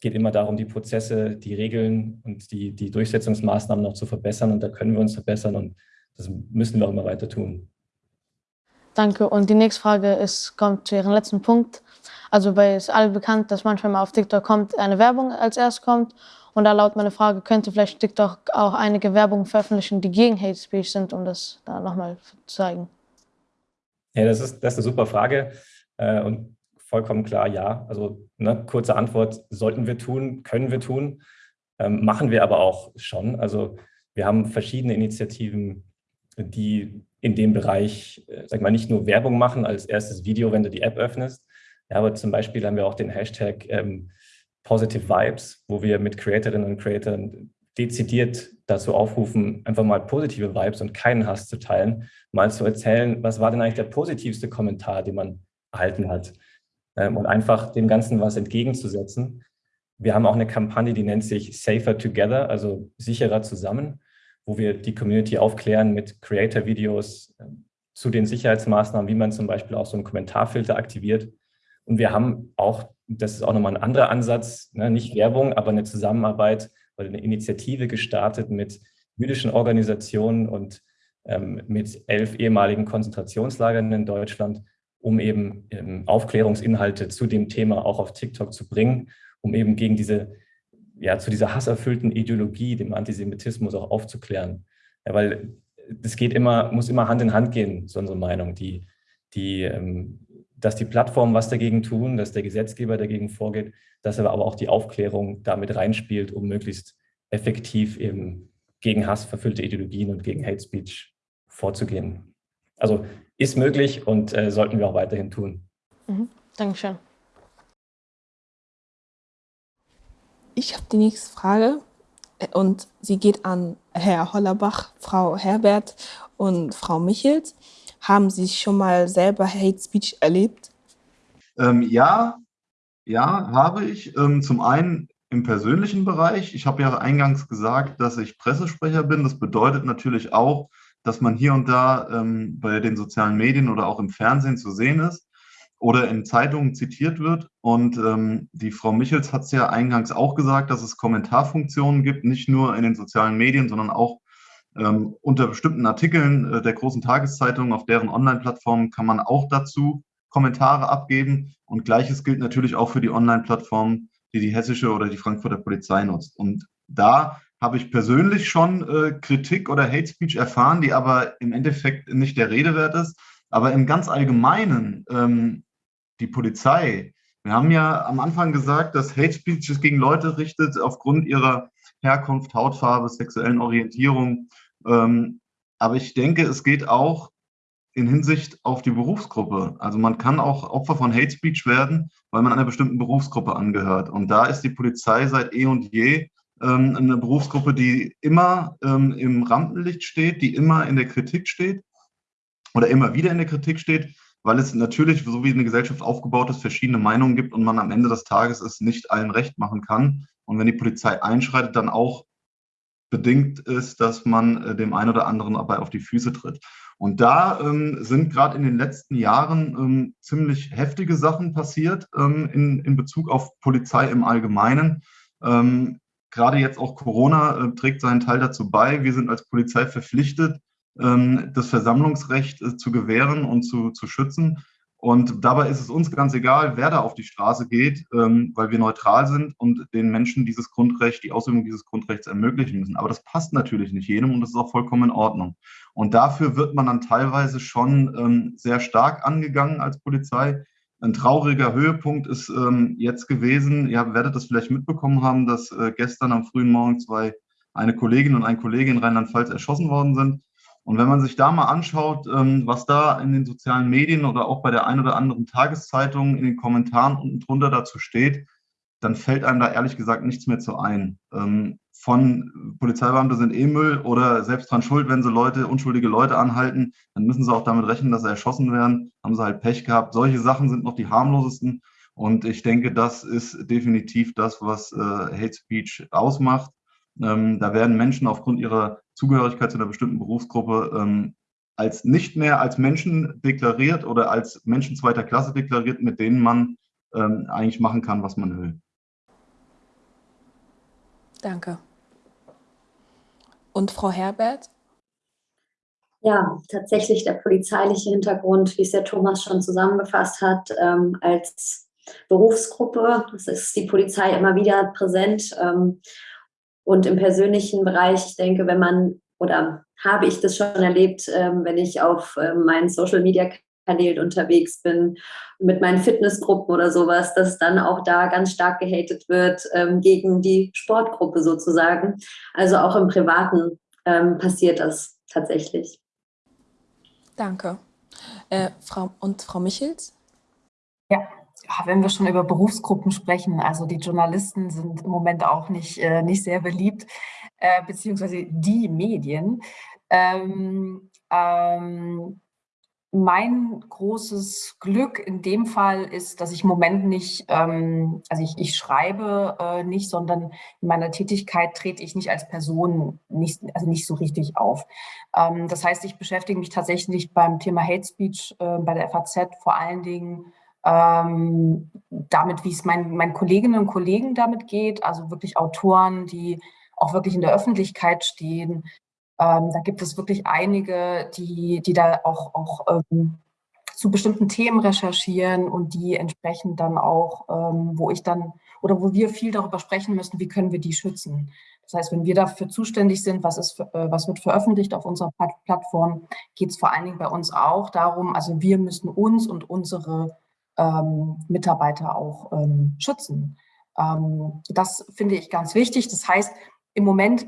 geht immer darum, die Prozesse, die Regeln und die, die Durchsetzungsmaßnahmen noch zu verbessern. Und da können wir uns verbessern und das müssen wir auch immer weiter tun. Danke. Und die nächste Frage ist, kommt zu Ihrem letzten Punkt. Also bei es alle bekannt, dass manchmal mal auf TikTok kommt, eine Werbung als erst kommt und da laut meine Frage, könnte vielleicht TikTok auch einige Werbung veröffentlichen, die gegen Hate Speech sind, um das da nochmal zu zeigen? Ja, das ist, das ist eine super Frage äh, und vollkommen klar, ja. Also ne, kurze Antwort, sollten wir tun, können wir tun, ähm, machen wir aber auch schon. Also wir haben verschiedene Initiativen, die in dem Bereich, äh, sag mal, nicht nur Werbung machen als erstes Video, wenn du die App öffnest, ja, aber zum Beispiel haben wir auch den Hashtag ähm, Positive Vibes, wo wir mit Creatorinnen und Creatoren dezidiert dazu aufrufen, einfach mal positive Vibes und keinen Hass zu teilen, mal zu erzählen, was war denn eigentlich der positivste Kommentar, den man erhalten hat ähm, und einfach dem Ganzen was entgegenzusetzen. Wir haben auch eine Kampagne, die nennt sich Safer Together, also sicherer zusammen, wo wir die Community aufklären mit Creator-Videos äh, zu den Sicherheitsmaßnahmen, wie man zum Beispiel auch so einen Kommentarfilter aktiviert. Und wir haben auch das ist auch nochmal ein anderer Ansatz, ne? nicht Werbung, aber eine Zusammenarbeit oder eine Initiative gestartet mit jüdischen Organisationen und ähm, mit elf ehemaligen Konzentrationslagern in Deutschland, um eben ähm, Aufklärungsinhalte zu dem Thema auch auf TikTok zu bringen, um eben gegen diese, ja, zu dieser hasserfüllten Ideologie, dem Antisemitismus auch aufzuklären. Ja, weil es geht immer, muss immer Hand in Hand gehen, so unsere Meinung. Die, die ähm, dass die Plattformen was dagegen tun, dass der Gesetzgeber dagegen vorgeht, dass aber auch die Aufklärung damit reinspielt, um möglichst effektiv eben gegen Hass verfüllte Ideologien und gegen Hate Speech vorzugehen. Also ist möglich und äh, sollten wir auch weiterhin tun. Mhm. Dankeschön. Ich habe die nächste Frage äh, und sie geht an Herr Hollerbach, Frau Herbert und Frau Michels. Haben Sie schon mal selber Hate Speech erlebt? Ähm, ja, ja, habe ich. Ähm, zum einen im persönlichen Bereich. Ich habe ja eingangs gesagt, dass ich Pressesprecher bin. Das bedeutet natürlich auch, dass man hier und da ähm, bei den sozialen Medien oder auch im Fernsehen zu sehen ist oder in Zeitungen zitiert wird. Und ähm, die Frau Michels hat es ja eingangs auch gesagt, dass es Kommentarfunktionen gibt, nicht nur in den sozialen Medien, sondern auch ähm, unter bestimmten Artikeln äh, der großen Tageszeitungen auf deren Online-Plattformen kann man auch dazu Kommentare abgeben. Und gleiches gilt natürlich auch für die Online-Plattformen, die die hessische oder die Frankfurter Polizei nutzt. Und da habe ich persönlich schon äh, Kritik oder Hate Speech erfahren, die aber im Endeffekt nicht der Rede wert ist. Aber im ganz Allgemeinen, ähm, die Polizei, wir haben ja am Anfang gesagt, dass Hate Speech gegen Leute richtet aufgrund ihrer Herkunft, Hautfarbe, sexuellen Orientierung ähm, aber ich denke, es geht auch in Hinsicht auf die Berufsgruppe. Also man kann auch Opfer von Hate Speech werden, weil man einer bestimmten Berufsgruppe angehört. Und da ist die Polizei seit eh und je ähm, eine Berufsgruppe, die immer ähm, im Rampenlicht steht, die immer in der Kritik steht oder immer wieder in der Kritik steht, weil es natürlich, so wie eine Gesellschaft aufgebaut ist, verschiedene Meinungen gibt und man am Ende des Tages es nicht allen recht machen kann. Und wenn die Polizei einschreitet, dann auch bedingt ist, dass man äh, dem einen oder anderen dabei auf die Füße tritt. Und da ähm, sind gerade in den letzten Jahren ähm, ziemlich heftige Sachen passiert ähm, in, in Bezug auf Polizei im Allgemeinen. Ähm, gerade jetzt auch Corona äh, trägt seinen Teil dazu bei. Wir sind als Polizei verpflichtet, ähm, das Versammlungsrecht äh, zu gewähren und zu, zu schützen. Und dabei ist es uns ganz egal, wer da auf die Straße geht, ähm, weil wir neutral sind und den Menschen dieses Grundrecht, die Ausübung dieses Grundrechts ermöglichen müssen. Aber das passt natürlich nicht jedem und das ist auch vollkommen in Ordnung. Und dafür wird man dann teilweise schon ähm, sehr stark angegangen als Polizei. Ein trauriger Höhepunkt ist ähm, jetzt gewesen, ihr werdet das vielleicht mitbekommen haben, dass äh, gestern am frühen Morgen zwei, eine Kollegin und ein Kollege in Rheinland-Pfalz erschossen worden sind. Und wenn man sich da mal anschaut, ähm, was da in den sozialen Medien oder auch bei der einen oder anderen Tageszeitung in den Kommentaren unten drunter dazu steht, dann fällt einem da ehrlich gesagt nichts mehr zu ein. Ähm, von Polizeibeamte sind eh Müll oder selbst dran schuld, wenn sie Leute, unschuldige Leute anhalten, dann müssen sie auch damit rechnen, dass sie erschossen werden. Haben sie halt Pech gehabt. Solche Sachen sind noch die harmlosesten. Und ich denke, das ist definitiv das, was äh, Hate Speech ausmacht. Ähm, da werden Menschen aufgrund ihrer Zugehörigkeit zu einer bestimmten Berufsgruppe ähm, als nicht mehr als Menschen deklariert oder als Menschen zweiter Klasse deklariert, mit denen man ähm, eigentlich machen kann, was man will. Danke. Und Frau Herbert? Ja, tatsächlich der polizeiliche Hintergrund, wie es der Thomas schon zusammengefasst hat, ähm, als Berufsgruppe. Das ist die Polizei immer wieder präsent. Ähm, und im persönlichen Bereich, ich denke, wenn man, oder habe ich das schon erlebt, ähm, wenn ich auf ähm, meinen Social-Media-Kanälen unterwegs bin, mit meinen Fitnessgruppen oder sowas, dass dann auch da ganz stark gehatet wird ähm, gegen die Sportgruppe sozusagen. Also auch im Privaten ähm, passiert das tatsächlich. Danke. Äh, Frau, und Frau Michels? Ja, ja, wenn wir schon über Berufsgruppen sprechen, also die Journalisten sind im Moment auch nicht, äh, nicht sehr beliebt, äh, beziehungsweise die Medien. Ähm, ähm, mein großes Glück in dem Fall ist, dass ich im Moment nicht, ähm, also ich, ich schreibe äh, nicht, sondern in meiner Tätigkeit trete ich nicht als Person nicht, also nicht so richtig auf. Ähm, das heißt, ich beschäftige mich tatsächlich beim Thema Hate Speech äh, bei der FAZ vor allen Dingen ähm, damit, wie es mein, meinen Kolleginnen und Kollegen damit geht, also wirklich Autoren, die auch wirklich in der Öffentlichkeit stehen. Ähm, da gibt es wirklich einige, die, die da auch, auch ähm, zu bestimmten Themen recherchieren und die entsprechend dann auch, ähm, wo ich dann oder wo wir viel darüber sprechen müssen, wie können wir die schützen. Das heißt, wenn wir dafür zuständig sind, was, ist, äh, was wird veröffentlicht auf unserer Plattform, geht es vor allen Dingen bei uns auch darum, also wir müssen uns und unsere Mitarbeiter auch ähm, schützen. Ähm, das finde ich ganz wichtig. Das heißt, im Moment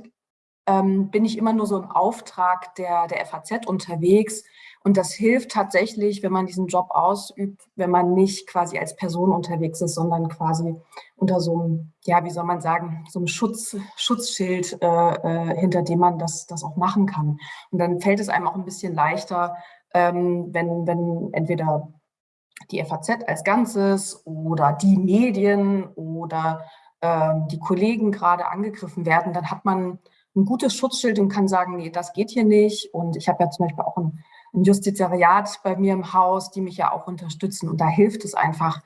ähm, bin ich immer nur so im Auftrag der, der FAZ unterwegs. Und das hilft tatsächlich, wenn man diesen Job ausübt, wenn man nicht quasi als Person unterwegs ist, sondern quasi unter so einem, ja, wie soll man sagen, so einem Schutz, Schutzschild, äh, äh, hinter dem man das, das auch machen kann. Und dann fällt es einem auch ein bisschen leichter, ähm, wenn, wenn entweder die FAZ als Ganzes oder die Medien oder ähm, die Kollegen gerade angegriffen werden, dann hat man ein gutes Schutzschild und kann sagen, nee, das geht hier nicht. Und ich habe ja zum Beispiel auch ein, ein Justizariat bei mir im Haus, die mich ja auch unterstützen. Und da hilft es einfach,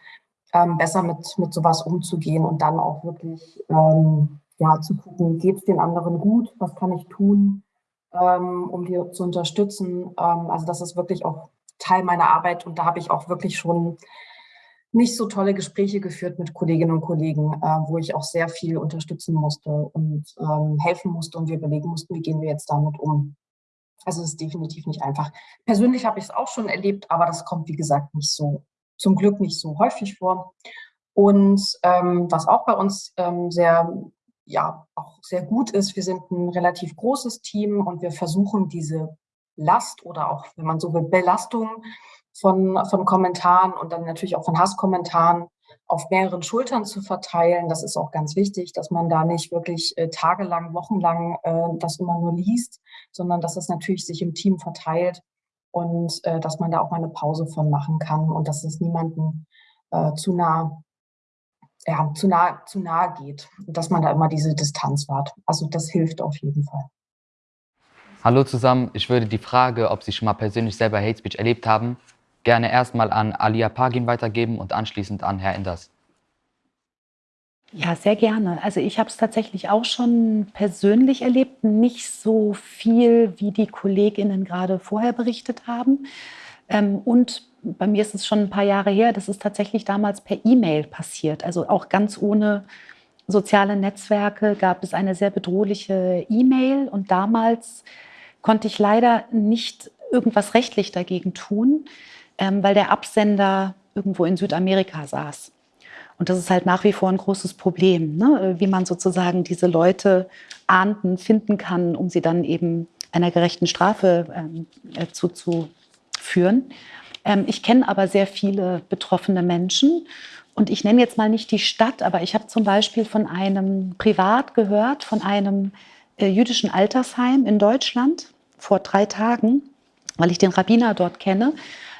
ähm, besser mit, mit sowas umzugehen und dann auch wirklich ähm, ja, zu gucken, geht es den anderen gut, was kann ich tun, ähm, um die zu unterstützen. Ähm, also das ist wirklich auch Teil meiner Arbeit und da habe ich auch wirklich schon nicht so tolle Gespräche geführt mit Kolleginnen und Kollegen, äh, wo ich auch sehr viel unterstützen musste und ähm, helfen musste und wir überlegen mussten, wie gehen wir jetzt damit um. Also es ist definitiv nicht einfach. Persönlich habe ich es auch schon erlebt, aber das kommt, wie gesagt, nicht so, zum Glück nicht so häufig vor. Und ähm, was auch bei uns ähm, sehr, ja, auch sehr gut ist, wir sind ein relativ großes Team und wir versuchen diese Last oder auch, wenn man so will, Belastung von, von Kommentaren und dann natürlich auch von Hasskommentaren auf mehreren Schultern zu verteilen. Das ist auch ganz wichtig, dass man da nicht wirklich äh, tagelang, wochenlang äh, das immer nur liest, sondern dass es natürlich sich im Team verteilt und äh, dass man da auch mal eine Pause von machen kann und dass es niemanden äh, zu nah ja, zu nah, zu nah geht, dass man da immer diese Distanz wahrt. Also das hilft auf jeden Fall. Hallo zusammen, ich würde die Frage, ob Sie schon mal persönlich selber Hate Speech erlebt haben, gerne erstmal an Alia Pagin weitergeben und anschließend an Herr Enders. Ja, sehr gerne. Also ich habe es tatsächlich auch schon persönlich erlebt, nicht so viel, wie die Kolleginnen gerade vorher berichtet haben. Ähm, und bei mir ist es schon ein paar Jahre her, das ist tatsächlich damals per E-Mail passiert. Also auch ganz ohne soziale Netzwerke gab es eine sehr bedrohliche E-Mail und damals konnte ich leider nicht irgendwas rechtlich dagegen tun ähm, weil der Absender irgendwo in Südamerika saß. Und das ist halt nach wie vor ein großes Problem, ne? wie man sozusagen diese Leute ahnden, finden kann, um sie dann eben einer gerechten Strafe ähm, äh, zuzuführen. Ähm, ich kenne aber sehr viele betroffene Menschen und ich nenne jetzt mal nicht die Stadt, aber ich habe zum Beispiel von einem Privat gehört, von einem jüdischen Altersheim in Deutschland vor drei Tagen, weil ich den Rabbiner dort kenne.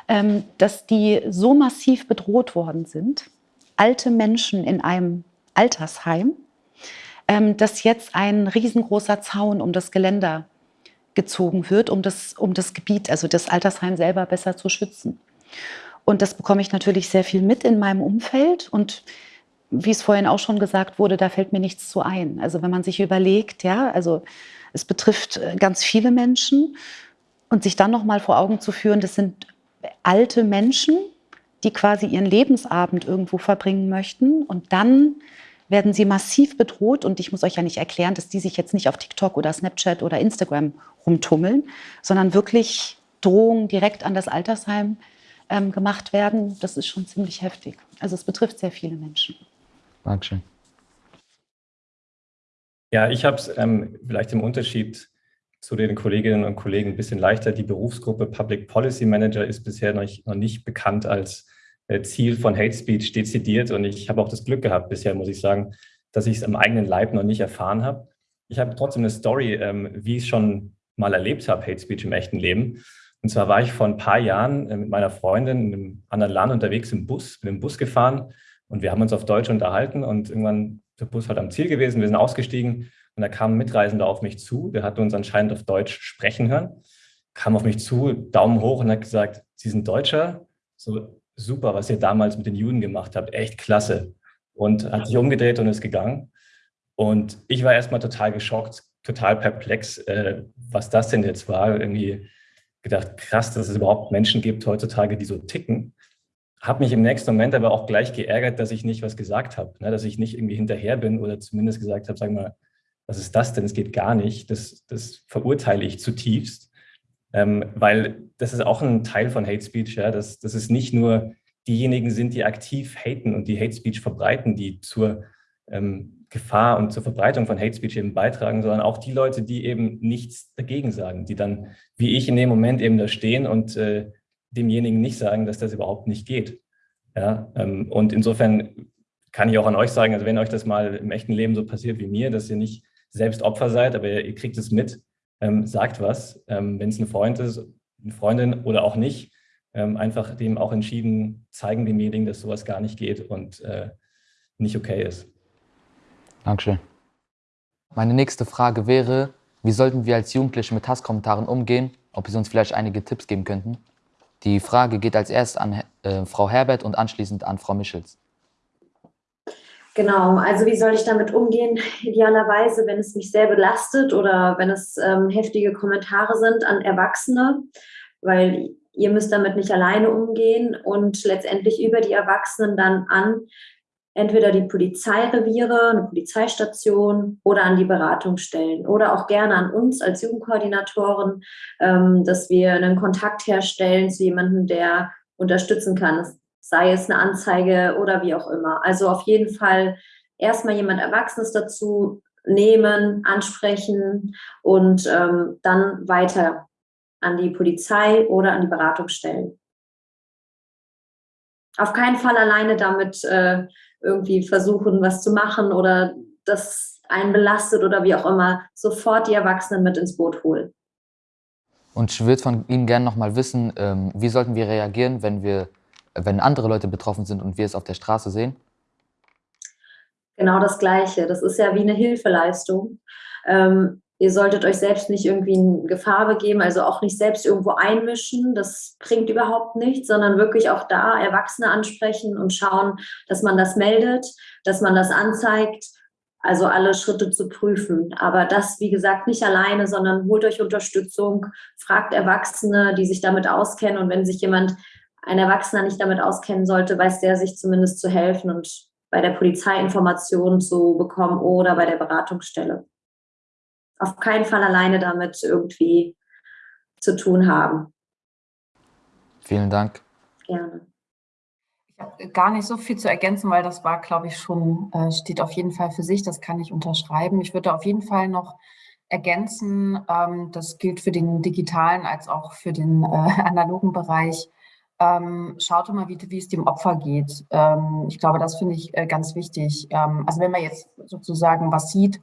Ähm, dass die so massiv bedroht worden sind, alte Menschen in einem Altersheim, ähm, dass jetzt ein riesengroßer Zaun um das Geländer gezogen wird, um das, um das Gebiet, also das Altersheim selber besser zu schützen. Und das bekomme ich natürlich sehr viel mit in meinem Umfeld. Und wie es vorhin auch schon gesagt wurde, da fällt mir nichts zu ein. Also wenn man sich überlegt, ja, also es betrifft äh, ganz viele Menschen und sich dann noch mal vor Augen zu führen, das sind alte Menschen, die quasi ihren Lebensabend irgendwo verbringen möchten und dann werden sie massiv bedroht und ich muss euch ja nicht erklären, dass die sich jetzt nicht auf TikTok oder Snapchat oder Instagram rumtummeln, sondern wirklich Drohungen direkt an das Altersheim ähm, gemacht werden. Das ist schon ziemlich heftig. Also es betrifft sehr viele Menschen. Dankeschön. Ja, ich habe es ähm, vielleicht im Unterschied zu den Kolleginnen und Kollegen ein bisschen leichter. Die Berufsgruppe Public Policy Manager ist bisher noch nicht, noch nicht bekannt als äh, Ziel von Hate Speech dezidiert. Und ich habe auch das Glück gehabt bisher, muss ich sagen, dass ich es am eigenen Leib noch nicht erfahren habe. Ich habe trotzdem eine Story, ähm, wie ich es schon mal erlebt habe, Hate Speech im echten Leben. Und zwar war ich vor ein paar Jahren äh, mit meiner Freundin in einem anderen Land unterwegs im Bus, mit dem Bus gefahren und wir haben uns auf Deutsch unterhalten und irgendwann der Bus halt am Ziel gewesen, wir sind ausgestiegen und da kam ein Mitreisender auf mich zu, der hatte uns anscheinend auf Deutsch sprechen hören, kam auf mich zu, Daumen hoch und hat gesagt, Sie sind Deutscher? So super, was ihr damals mit den Juden gemacht habt, echt klasse. Und hat sich umgedreht und ist gegangen. Und ich war erstmal total geschockt, total perplex, äh, was das denn jetzt war. Irgendwie gedacht, krass, dass es überhaupt Menschen gibt heutzutage, die so ticken. Habe mich im nächsten Moment aber auch gleich geärgert, dass ich nicht was gesagt habe, ne? dass ich nicht irgendwie hinterher bin oder zumindest gesagt habe, sag mal, was ist das denn? Es geht gar nicht. Das, das verurteile ich zutiefst, ähm, weil das ist auch ein Teil von Hate Speech, ja, dass, dass es nicht nur diejenigen sind, die aktiv haten und die Hate Speech verbreiten, die zur ähm, Gefahr und zur Verbreitung von Hate Speech eben beitragen, sondern auch die Leute, die eben nichts dagegen sagen, die dann, wie ich in dem Moment eben da stehen und äh, demjenigen nicht sagen, dass das überhaupt nicht geht. Ja, ähm, und insofern kann ich auch an euch sagen, also wenn euch das mal im echten Leben so passiert wie mir, dass ihr nicht selbst Opfer seid, aber ihr, kriegt es mit, ähm, sagt was, ähm, wenn es ein Freund ist, eine Freundin oder auch nicht, ähm, einfach dem auch entschieden zeigen demjenigen, dass sowas gar nicht geht und äh, nicht okay ist. Dankeschön. Meine nächste Frage wäre, wie sollten wir als Jugendliche mit Hasskommentaren umgehen? Ob Sie uns vielleicht einige Tipps geben könnten? Die Frage geht als erst an äh, Frau Herbert und anschließend an Frau Michels. Genau, also wie soll ich damit umgehen? Idealerweise, wenn es mich sehr belastet oder wenn es ähm, heftige Kommentare sind an Erwachsene, weil ihr müsst damit nicht alleine umgehen und letztendlich über die Erwachsenen dann an entweder die Polizeireviere, eine Polizeistation oder an die Beratungsstellen oder auch gerne an uns als Jugendkoordinatoren, ähm, dass wir einen Kontakt herstellen zu jemandem, der unterstützen kann sei es eine Anzeige oder wie auch immer. Also auf jeden Fall erstmal jemand Erwachsenes dazu nehmen, ansprechen und ähm, dann weiter an die Polizei oder an die Beratungsstellen. auf keinen Fall alleine damit äh, irgendwie versuchen, was zu machen oder das einen belastet oder wie auch immer, sofort die Erwachsenen mit ins Boot holen. Und ich würde von Ihnen gerne nochmal wissen, ähm, wie sollten wir reagieren, wenn, wir, wenn andere Leute betroffen sind und wir es auf der Straße sehen? Genau das Gleiche. Das ist ja wie eine Hilfeleistung. Ähm, ihr solltet euch selbst nicht irgendwie in Gefahr begeben, also auch nicht selbst irgendwo einmischen. Das bringt überhaupt nichts, sondern wirklich auch da Erwachsene ansprechen und schauen, dass man das meldet, dass man das anzeigt also alle Schritte zu prüfen. Aber das, wie gesagt, nicht alleine, sondern holt euch Unterstützung, fragt Erwachsene, die sich damit auskennen. Und wenn sich jemand, ein Erwachsener nicht damit auskennen sollte, weiß der sich zumindest zu helfen und bei der Polizei Informationen zu bekommen oder bei der Beratungsstelle. Auf keinen Fall alleine damit irgendwie zu tun haben. Vielen Dank. Gerne gar nicht so viel zu ergänzen, weil das war, glaube ich, schon, äh, steht auf jeden Fall für sich, das kann ich unterschreiben. Ich würde auf jeden Fall noch ergänzen, ähm, das gilt für den digitalen als auch für den äh, analogen Bereich. Ähm, schaut immer, wie, wie es dem Opfer geht. Ähm, ich glaube, das finde ich äh, ganz wichtig. Ähm, also wenn man jetzt sozusagen was sieht,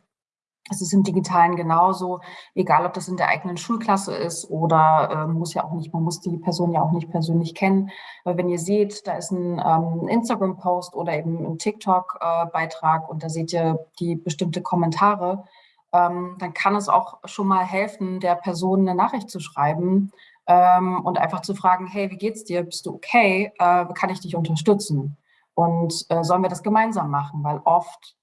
es ist im Digitalen genauso, egal ob das in der eigenen Schulklasse ist oder äh, muss ja auch nicht, man muss die Person ja auch nicht persönlich kennen. Aber wenn ihr seht, da ist ein ähm, Instagram-Post oder eben ein TikTok-Beitrag äh, und da seht ihr die bestimmte Kommentare, ähm, dann kann es auch schon mal helfen, der Person eine Nachricht zu schreiben ähm, und einfach zu fragen, hey, wie geht's dir? Bist du okay? Äh, kann ich dich unterstützen? Und äh, sollen wir das gemeinsam machen? Weil oft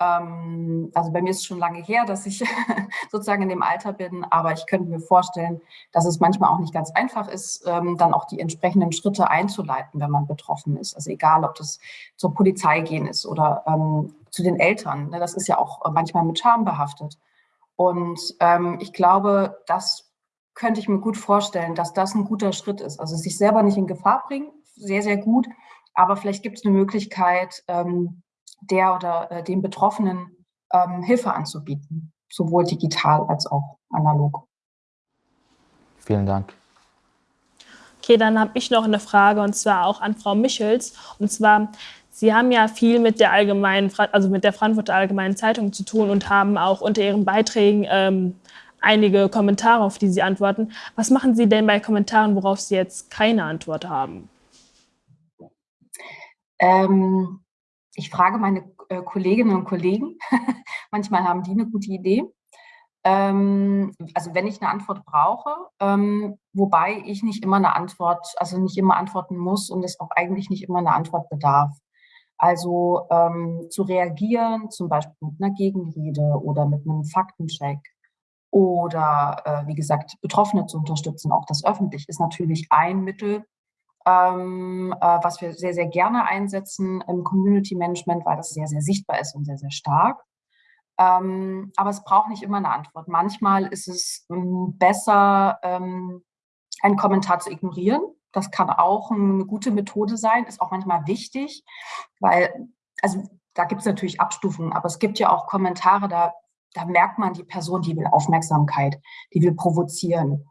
also bei mir ist es schon lange her, dass ich sozusagen in dem Alter bin, aber ich könnte mir vorstellen, dass es manchmal auch nicht ganz einfach ist, ähm, dann auch die entsprechenden Schritte einzuleiten, wenn man betroffen ist. Also egal, ob das zur Polizei gehen ist oder ähm, zu den Eltern. Ne? Das ist ja auch manchmal mit Scham behaftet. Und ähm, ich glaube, das könnte ich mir gut vorstellen, dass das ein guter Schritt ist. Also sich selber nicht in Gefahr bringen, sehr, sehr gut. Aber vielleicht gibt es eine Möglichkeit, ähm, der oder äh, dem Betroffenen ähm, Hilfe anzubieten, sowohl digital als auch analog. Vielen Dank. Okay, dann habe ich noch eine Frage und zwar auch an Frau Michels. Und zwar, Sie haben ja viel mit der allgemeinen, also mit der Frankfurter Allgemeinen Zeitung zu tun und haben auch unter Ihren Beiträgen ähm, einige Kommentare, auf die Sie antworten. Was machen Sie denn bei Kommentaren, worauf Sie jetzt keine Antwort haben? Ähm, ich frage meine äh, Kolleginnen und Kollegen. Manchmal haben die eine gute Idee. Ähm, also wenn ich eine Antwort brauche, ähm, wobei ich nicht immer eine Antwort, also nicht immer antworten muss und es auch eigentlich nicht immer eine Antwort bedarf. Also ähm, zu reagieren, zum Beispiel mit einer Gegenrede oder mit einem Faktencheck oder äh, wie gesagt, Betroffene zu unterstützen, auch das öffentlich, ist natürlich ein Mittel, ähm, äh, was wir sehr, sehr gerne einsetzen im Community Management, weil das sehr, sehr sichtbar ist und sehr, sehr stark. Ähm, aber es braucht nicht immer eine Antwort. Manchmal ist es ähm, besser, ähm, einen Kommentar zu ignorieren. Das kann auch eine gute Methode sein, ist auch manchmal wichtig, weil, also da gibt es natürlich Abstufungen, aber es gibt ja auch Kommentare, da, da merkt man die Person, die will Aufmerksamkeit, die will provozieren.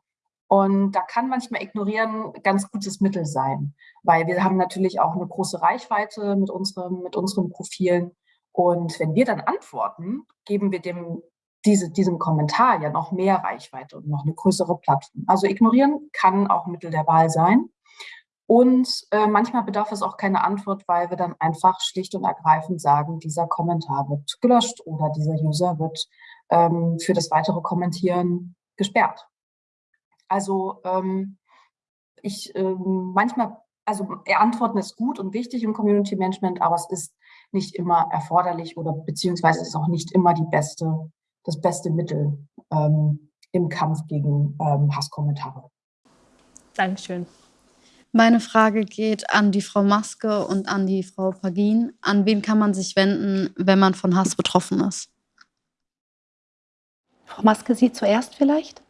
Und da kann manchmal ignorieren ganz gutes Mittel sein, weil wir haben natürlich auch eine große Reichweite mit, unserem, mit unseren Profilen. Und wenn wir dann antworten, geben wir dem, diese, diesem Kommentar ja noch mehr Reichweite und noch eine größere Plattform. Also ignorieren kann auch Mittel der Wahl sein. Und äh, manchmal bedarf es auch keine Antwort, weil wir dann einfach schlicht und ergreifend sagen, dieser Kommentar wird gelöscht oder dieser User wird ähm, für das weitere Kommentieren gesperrt. Also ähm, ich ähm, manchmal, also Antworten ist gut und wichtig im Community Management, aber es ist nicht immer erforderlich oder beziehungsweise ist auch nicht immer die beste, das beste Mittel ähm, im Kampf gegen ähm, Hasskommentare. Dankeschön. Meine Frage geht an die Frau Maske und an die Frau Pagin. An wen kann man sich wenden, wenn man von Hass betroffen ist? Frau Maske, Sie zuerst vielleicht?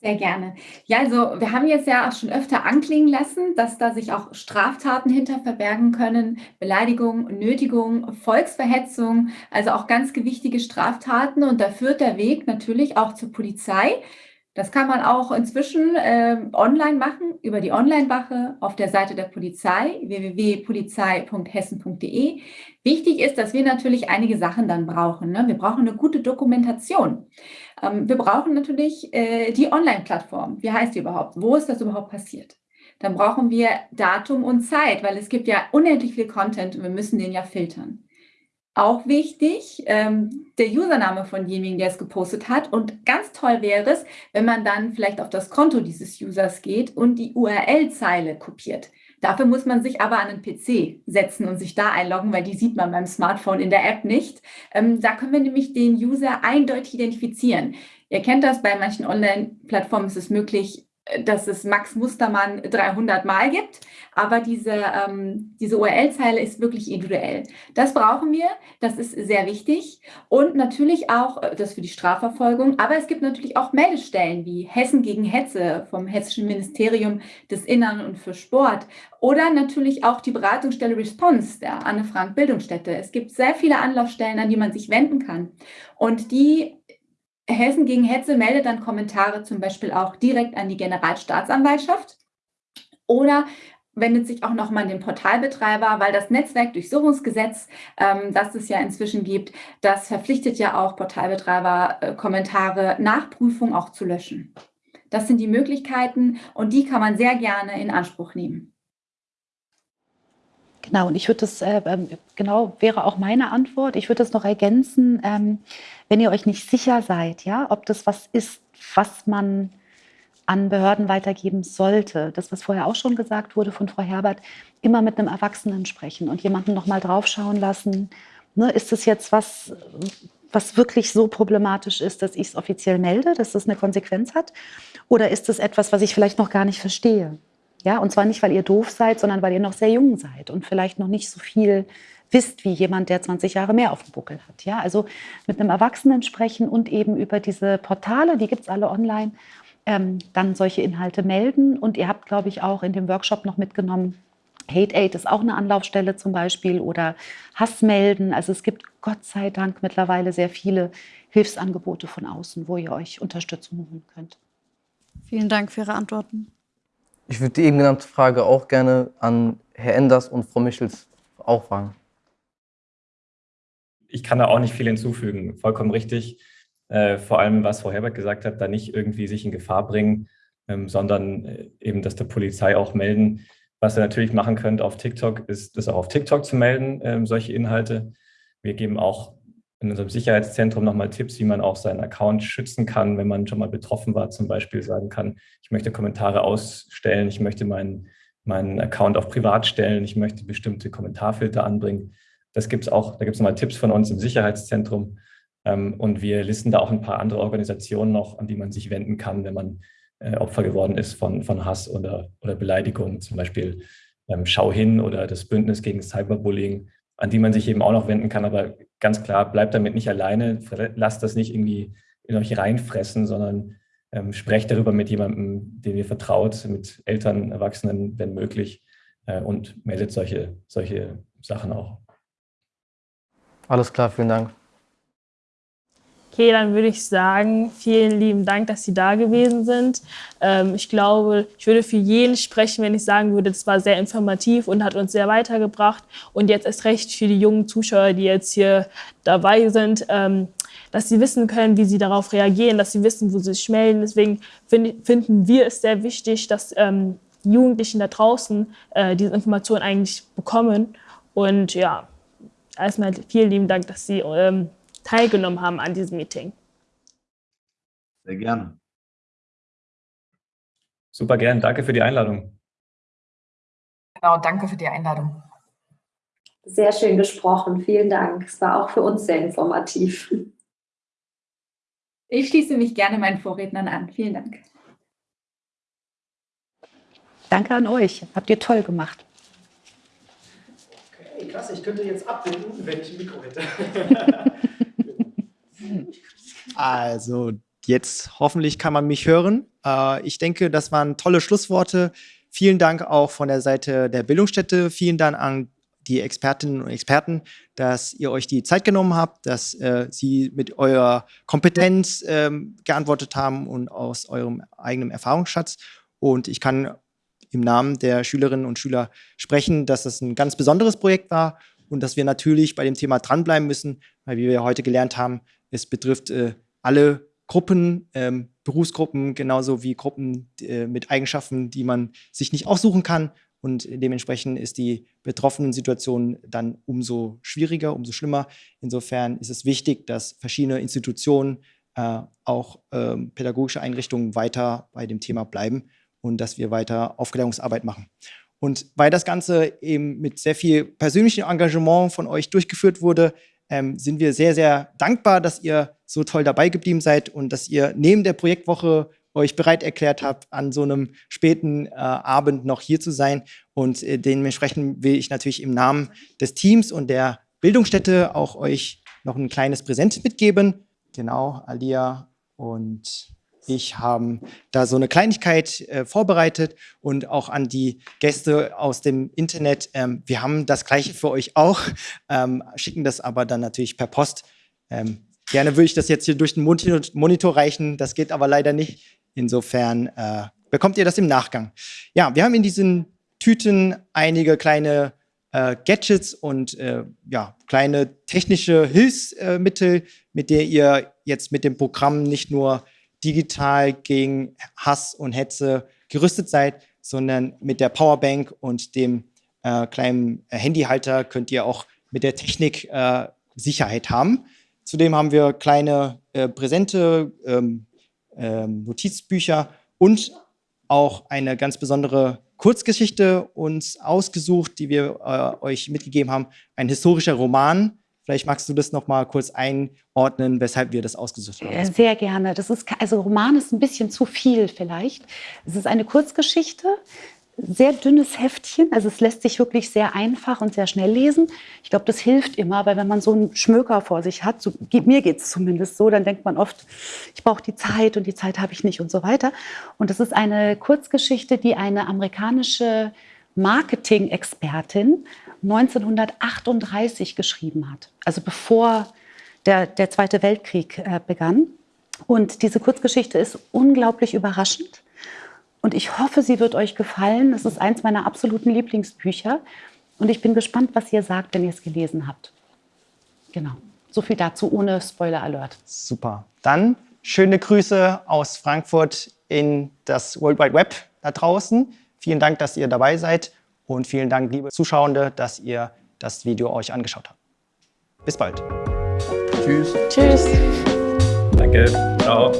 Sehr gerne. Ja, also wir haben jetzt ja auch schon öfter anklingen lassen, dass da sich auch Straftaten hinter verbergen können, Beleidigung, Nötigung, Volksverhetzung, also auch ganz gewichtige Straftaten. Und da führt der Weg natürlich auch zur Polizei. Das kann man auch inzwischen äh, online machen, über die Online-Wache auf der Seite der Polizei, www.polizei.hessen.de. Wichtig ist, dass wir natürlich einige Sachen dann brauchen. Ne? Wir brauchen eine gute Dokumentation. Ähm, wir brauchen natürlich äh, die Online-Plattform. Wie heißt die überhaupt? Wo ist das überhaupt passiert? Dann brauchen wir Datum und Zeit, weil es gibt ja unendlich viel Content und wir müssen den ja filtern. Auch wichtig, ähm, der Username von demjenigen, der es gepostet hat. Und ganz toll wäre es, wenn man dann vielleicht auf das Konto dieses Users geht und die URL-Zeile kopiert. Dafür muss man sich aber an einen PC setzen und sich da einloggen, weil die sieht man beim Smartphone in der App nicht. Ähm, da können wir nämlich den User eindeutig identifizieren. Ihr kennt das, bei manchen Online-Plattformen ist es möglich, dass es Max Mustermann 300 Mal gibt, aber diese, ähm, diese URL-Zeile ist wirklich individuell. Das brauchen wir, das ist sehr wichtig. Und natürlich auch äh, das für die Strafverfolgung, aber es gibt natürlich auch Meldestellen wie Hessen gegen Hetze vom Hessischen Ministerium des Innern und für Sport. Oder natürlich auch die Beratungsstelle Response der Anne Frank Bildungsstätte. Es gibt sehr viele Anlaufstellen, an die man sich wenden kann. Und die Hessen gegen Hetze meldet dann Kommentare zum Beispiel auch direkt an die Generalstaatsanwaltschaft oder wendet sich auch nochmal an den Portalbetreiber, weil das Netzwerkdurchsuchungsgesetz, ähm, das es ja inzwischen gibt, das verpflichtet ja auch Portalbetreiber, äh, Kommentare nach Prüfung auch zu löschen. Das sind die Möglichkeiten und die kann man sehr gerne in Anspruch nehmen. Genau, und ich würde das, äh, ähm, genau, wäre auch meine Antwort. Ich würde das noch ergänzen, ähm, wenn ihr euch nicht sicher seid, ja, ob das was ist, was man an Behörden weitergeben sollte. Das, was vorher auch schon gesagt wurde von Frau Herbert, immer mit einem Erwachsenen sprechen und jemanden noch mal draufschauen lassen. Ne, ist das jetzt was, was wirklich so problematisch ist, dass ich es offiziell melde, dass das eine Konsequenz hat? Oder ist das etwas, was ich vielleicht noch gar nicht verstehe? Ja, und zwar nicht, weil ihr doof seid, sondern weil ihr noch sehr jung seid und vielleicht noch nicht so viel wisst wie jemand, der 20 Jahre mehr auf dem Buckel hat. Ja, also mit einem Erwachsenen sprechen und eben über diese Portale, die gibt es alle online, ähm, dann solche Inhalte melden. Und ihr habt, glaube ich, auch in dem Workshop noch mitgenommen, Hate Aid ist auch eine Anlaufstelle zum Beispiel oder Hass melden. Also es gibt Gott sei Dank mittlerweile sehr viele Hilfsangebote von außen, wo ihr euch Unterstützung holen könnt. Vielen Dank für Ihre Antworten. Ich würde die eben genannte Frage auch gerne an Herr Enders und Frau Michels auch fragen. Ich kann da auch nicht viel hinzufügen. Vollkommen richtig. Äh, vor allem, was Frau Herbert gesagt hat, da nicht irgendwie sich in Gefahr bringen, ähm, sondern äh, eben das der Polizei auch melden. Was ihr natürlich machen könnt auf TikTok, ist das auch auf TikTok zu melden, ähm, solche Inhalte. Wir geben auch in unserem Sicherheitszentrum nochmal Tipps, wie man auch seinen Account schützen kann, wenn man schon mal betroffen war, zum Beispiel sagen kann, ich möchte Kommentare ausstellen, ich möchte meinen, meinen Account auf privat stellen, ich möchte bestimmte Kommentarfilter anbringen. Das gibt es auch, da gibt es nochmal Tipps von uns im Sicherheitszentrum. Ähm, und wir listen da auch ein paar andere Organisationen noch, an die man sich wenden kann, wenn man äh, Opfer geworden ist von, von Hass oder, oder Beleidigung, zum Beispiel ähm, Schau hin oder das Bündnis gegen Cyberbullying an die man sich eben auch noch wenden kann. Aber ganz klar, bleibt damit nicht alleine, lasst das nicht irgendwie in euch reinfressen, sondern ähm, sprecht darüber mit jemandem, dem ihr vertraut, mit Eltern, Erwachsenen, wenn möglich, äh, und meldet solche, solche Sachen auch. Alles klar, vielen Dank. Okay, dann würde ich sagen, vielen lieben Dank, dass Sie da gewesen sind. Ähm, ich glaube, ich würde für jeden sprechen, wenn ich sagen würde, das war sehr informativ und hat uns sehr weitergebracht. Und jetzt erst recht für die jungen Zuschauer, die jetzt hier dabei sind, ähm, dass sie wissen können, wie sie darauf reagieren, dass sie wissen, wo sie sich melden. Deswegen find, finden wir es sehr wichtig, dass ähm, die Jugendlichen da draußen äh, diese Informationen eigentlich bekommen. Und ja, erstmal vielen lieben Dank, dass Sie ähm, teilgenommen haben an diesem Meeting. Sehr gerne. Super gern. Danke für die Einladung. Genau, danke für die Einladung. Sehr schön gesprochen. Vielen Dank. Es war auch für uns sehr informativ. Ich schließe mich gerne meinen Vorrednern an. Vielen Dank. Danke an euch. Habt ihr toll gemacht. Okay, klasse. Ich könnte jetzt abbinden, wenn ich ein Mikro hätte. Also, jetzt hoffentlich kann man mich hören. Äh, ich denke, das waren tolle Schlussworte. Vielen Dank auch von der Seite der Bildungsstätte. Vielen Dank an die Expertinnen und Experten, dass ihr euch die Zeit genommen habt, dass äh, sie mit eurer Kompetenz ähm, geantwortet haben und aus eurem eigenen Erfahrungsschatz. Und ich kann im Namen der Schülerinnen und Schüler sprechen, dass das ein ganz besonderes Projekt war und dass wir natürlich bei dem Thema dranbleiben müssen, weil wie wir heute gelernt haben, es betrifft äh, alle Gruppen, ähm, Berufsgruppen, genauso wie Gruppen äh, mit Eigenschaften, die man sich nicht aussuchen kann. Und dementsprechend ist die betroffenen Situation dann umso schwieriger, umso schlimmer. Insofern ist es wichtig, dass verschiedene Institutionen, äh, auch äh, pädagogische Einrichtungen weiter bei dem Thema bleiben und dass wir weiter Aufklärungsarbeit machen. Und weil das Ganze eben mit sehr viel persönlichem Engagement von euch durchgeführt wurde, ähm, sind wir sehr, sehr dankbar, dass ihr so toll dabei geblieben seid und dass ihr neben der Projektwoche euch bereit erklärt habt, an so einem späten äh, Abend noch hier zu sein. Und äh, dementsprechend will ich natürlich im Namen des Teams und der Bildungsstätte auch euch noch ein kleines Präsent mitgeben. Genau, Alia und ich haben da so eine Kleinigkeit äh, vorbereitet und auch an die Gäste aus dem Internet. Ähm, wir haben das Gleiche für euch auch, ähm, schicken das aber dann natürlich per Post. Ähm, gerne würde ich das jetzt hier durch den Monitor reichen, das geht aber leider nicht. Insofern äh, bekommt ihr das im Nachgang. Ja, wir haben in diesen Tüten einige kleine äh, Gadgets und äh, ja, kleine technische Hilfsmittel, mit der ihr jetzt mit dem Programm nicht nur digital gegen Hass und Hetze gerüstet seid, sondern mit der Powerbank und dem äh, kleinen Handyhalter könnt ihr auch mit der Technik äh, Sicherheit haben. Zudem haben wir kleine äh, Präsente, ähm, ähm, Notizbücher und auch eine ganz besondere Kurzgeschichte uns ausgesucht, die wir äh, euch mitgegeben haben. Ein historischer Roman, Vielleicht magst du das noch mal kurz einordnen, weshalb wir das ausgesucht haben. Sehr gerne. Das ist also Roman ist ein bisschen zu viel vielleicht. Es ist eine Kurzgeschichte, sehr dünnes Heftchen, also es lässt sich wirklich sehr einfach und sehr schnell lesen. Ich glaube, das hilft immer, weil wenn man so einen Schmöker vor sich hat, so, mir geht es zumindest so, dann denkt man oft, ich brauche die Zeit und die Zeit habe ich nicht und so weiter. Und das ist eine Kurzgeschichte, die eine amerikanische Marketing-Expertin 1938 geschrieben hat, also bevor der, der Zweite Weltkrieg äh, begann. Und diese Kurzgeschichte ist unglaublich überraschend. Und ich hoffe, sie wird euch gefallen. Es ist eins meiner absoluten Lieblingsbücher. Und ich bin gespannt, was ihr sagt, wenn ihr es gelesen habt. Genau. So viel dazu ohne Spoiler Alert. Super. Dann schöne Grüße aus Frankfurt in das World Wide Web da draußen. Vielen Dank, dass ihr dabei seid. Und vielen Dank, liebe Zuschauende, dass ihr das Video euch angeschaut habt. Bis bald. Tschüss. Tschüss. Danke. Ciao.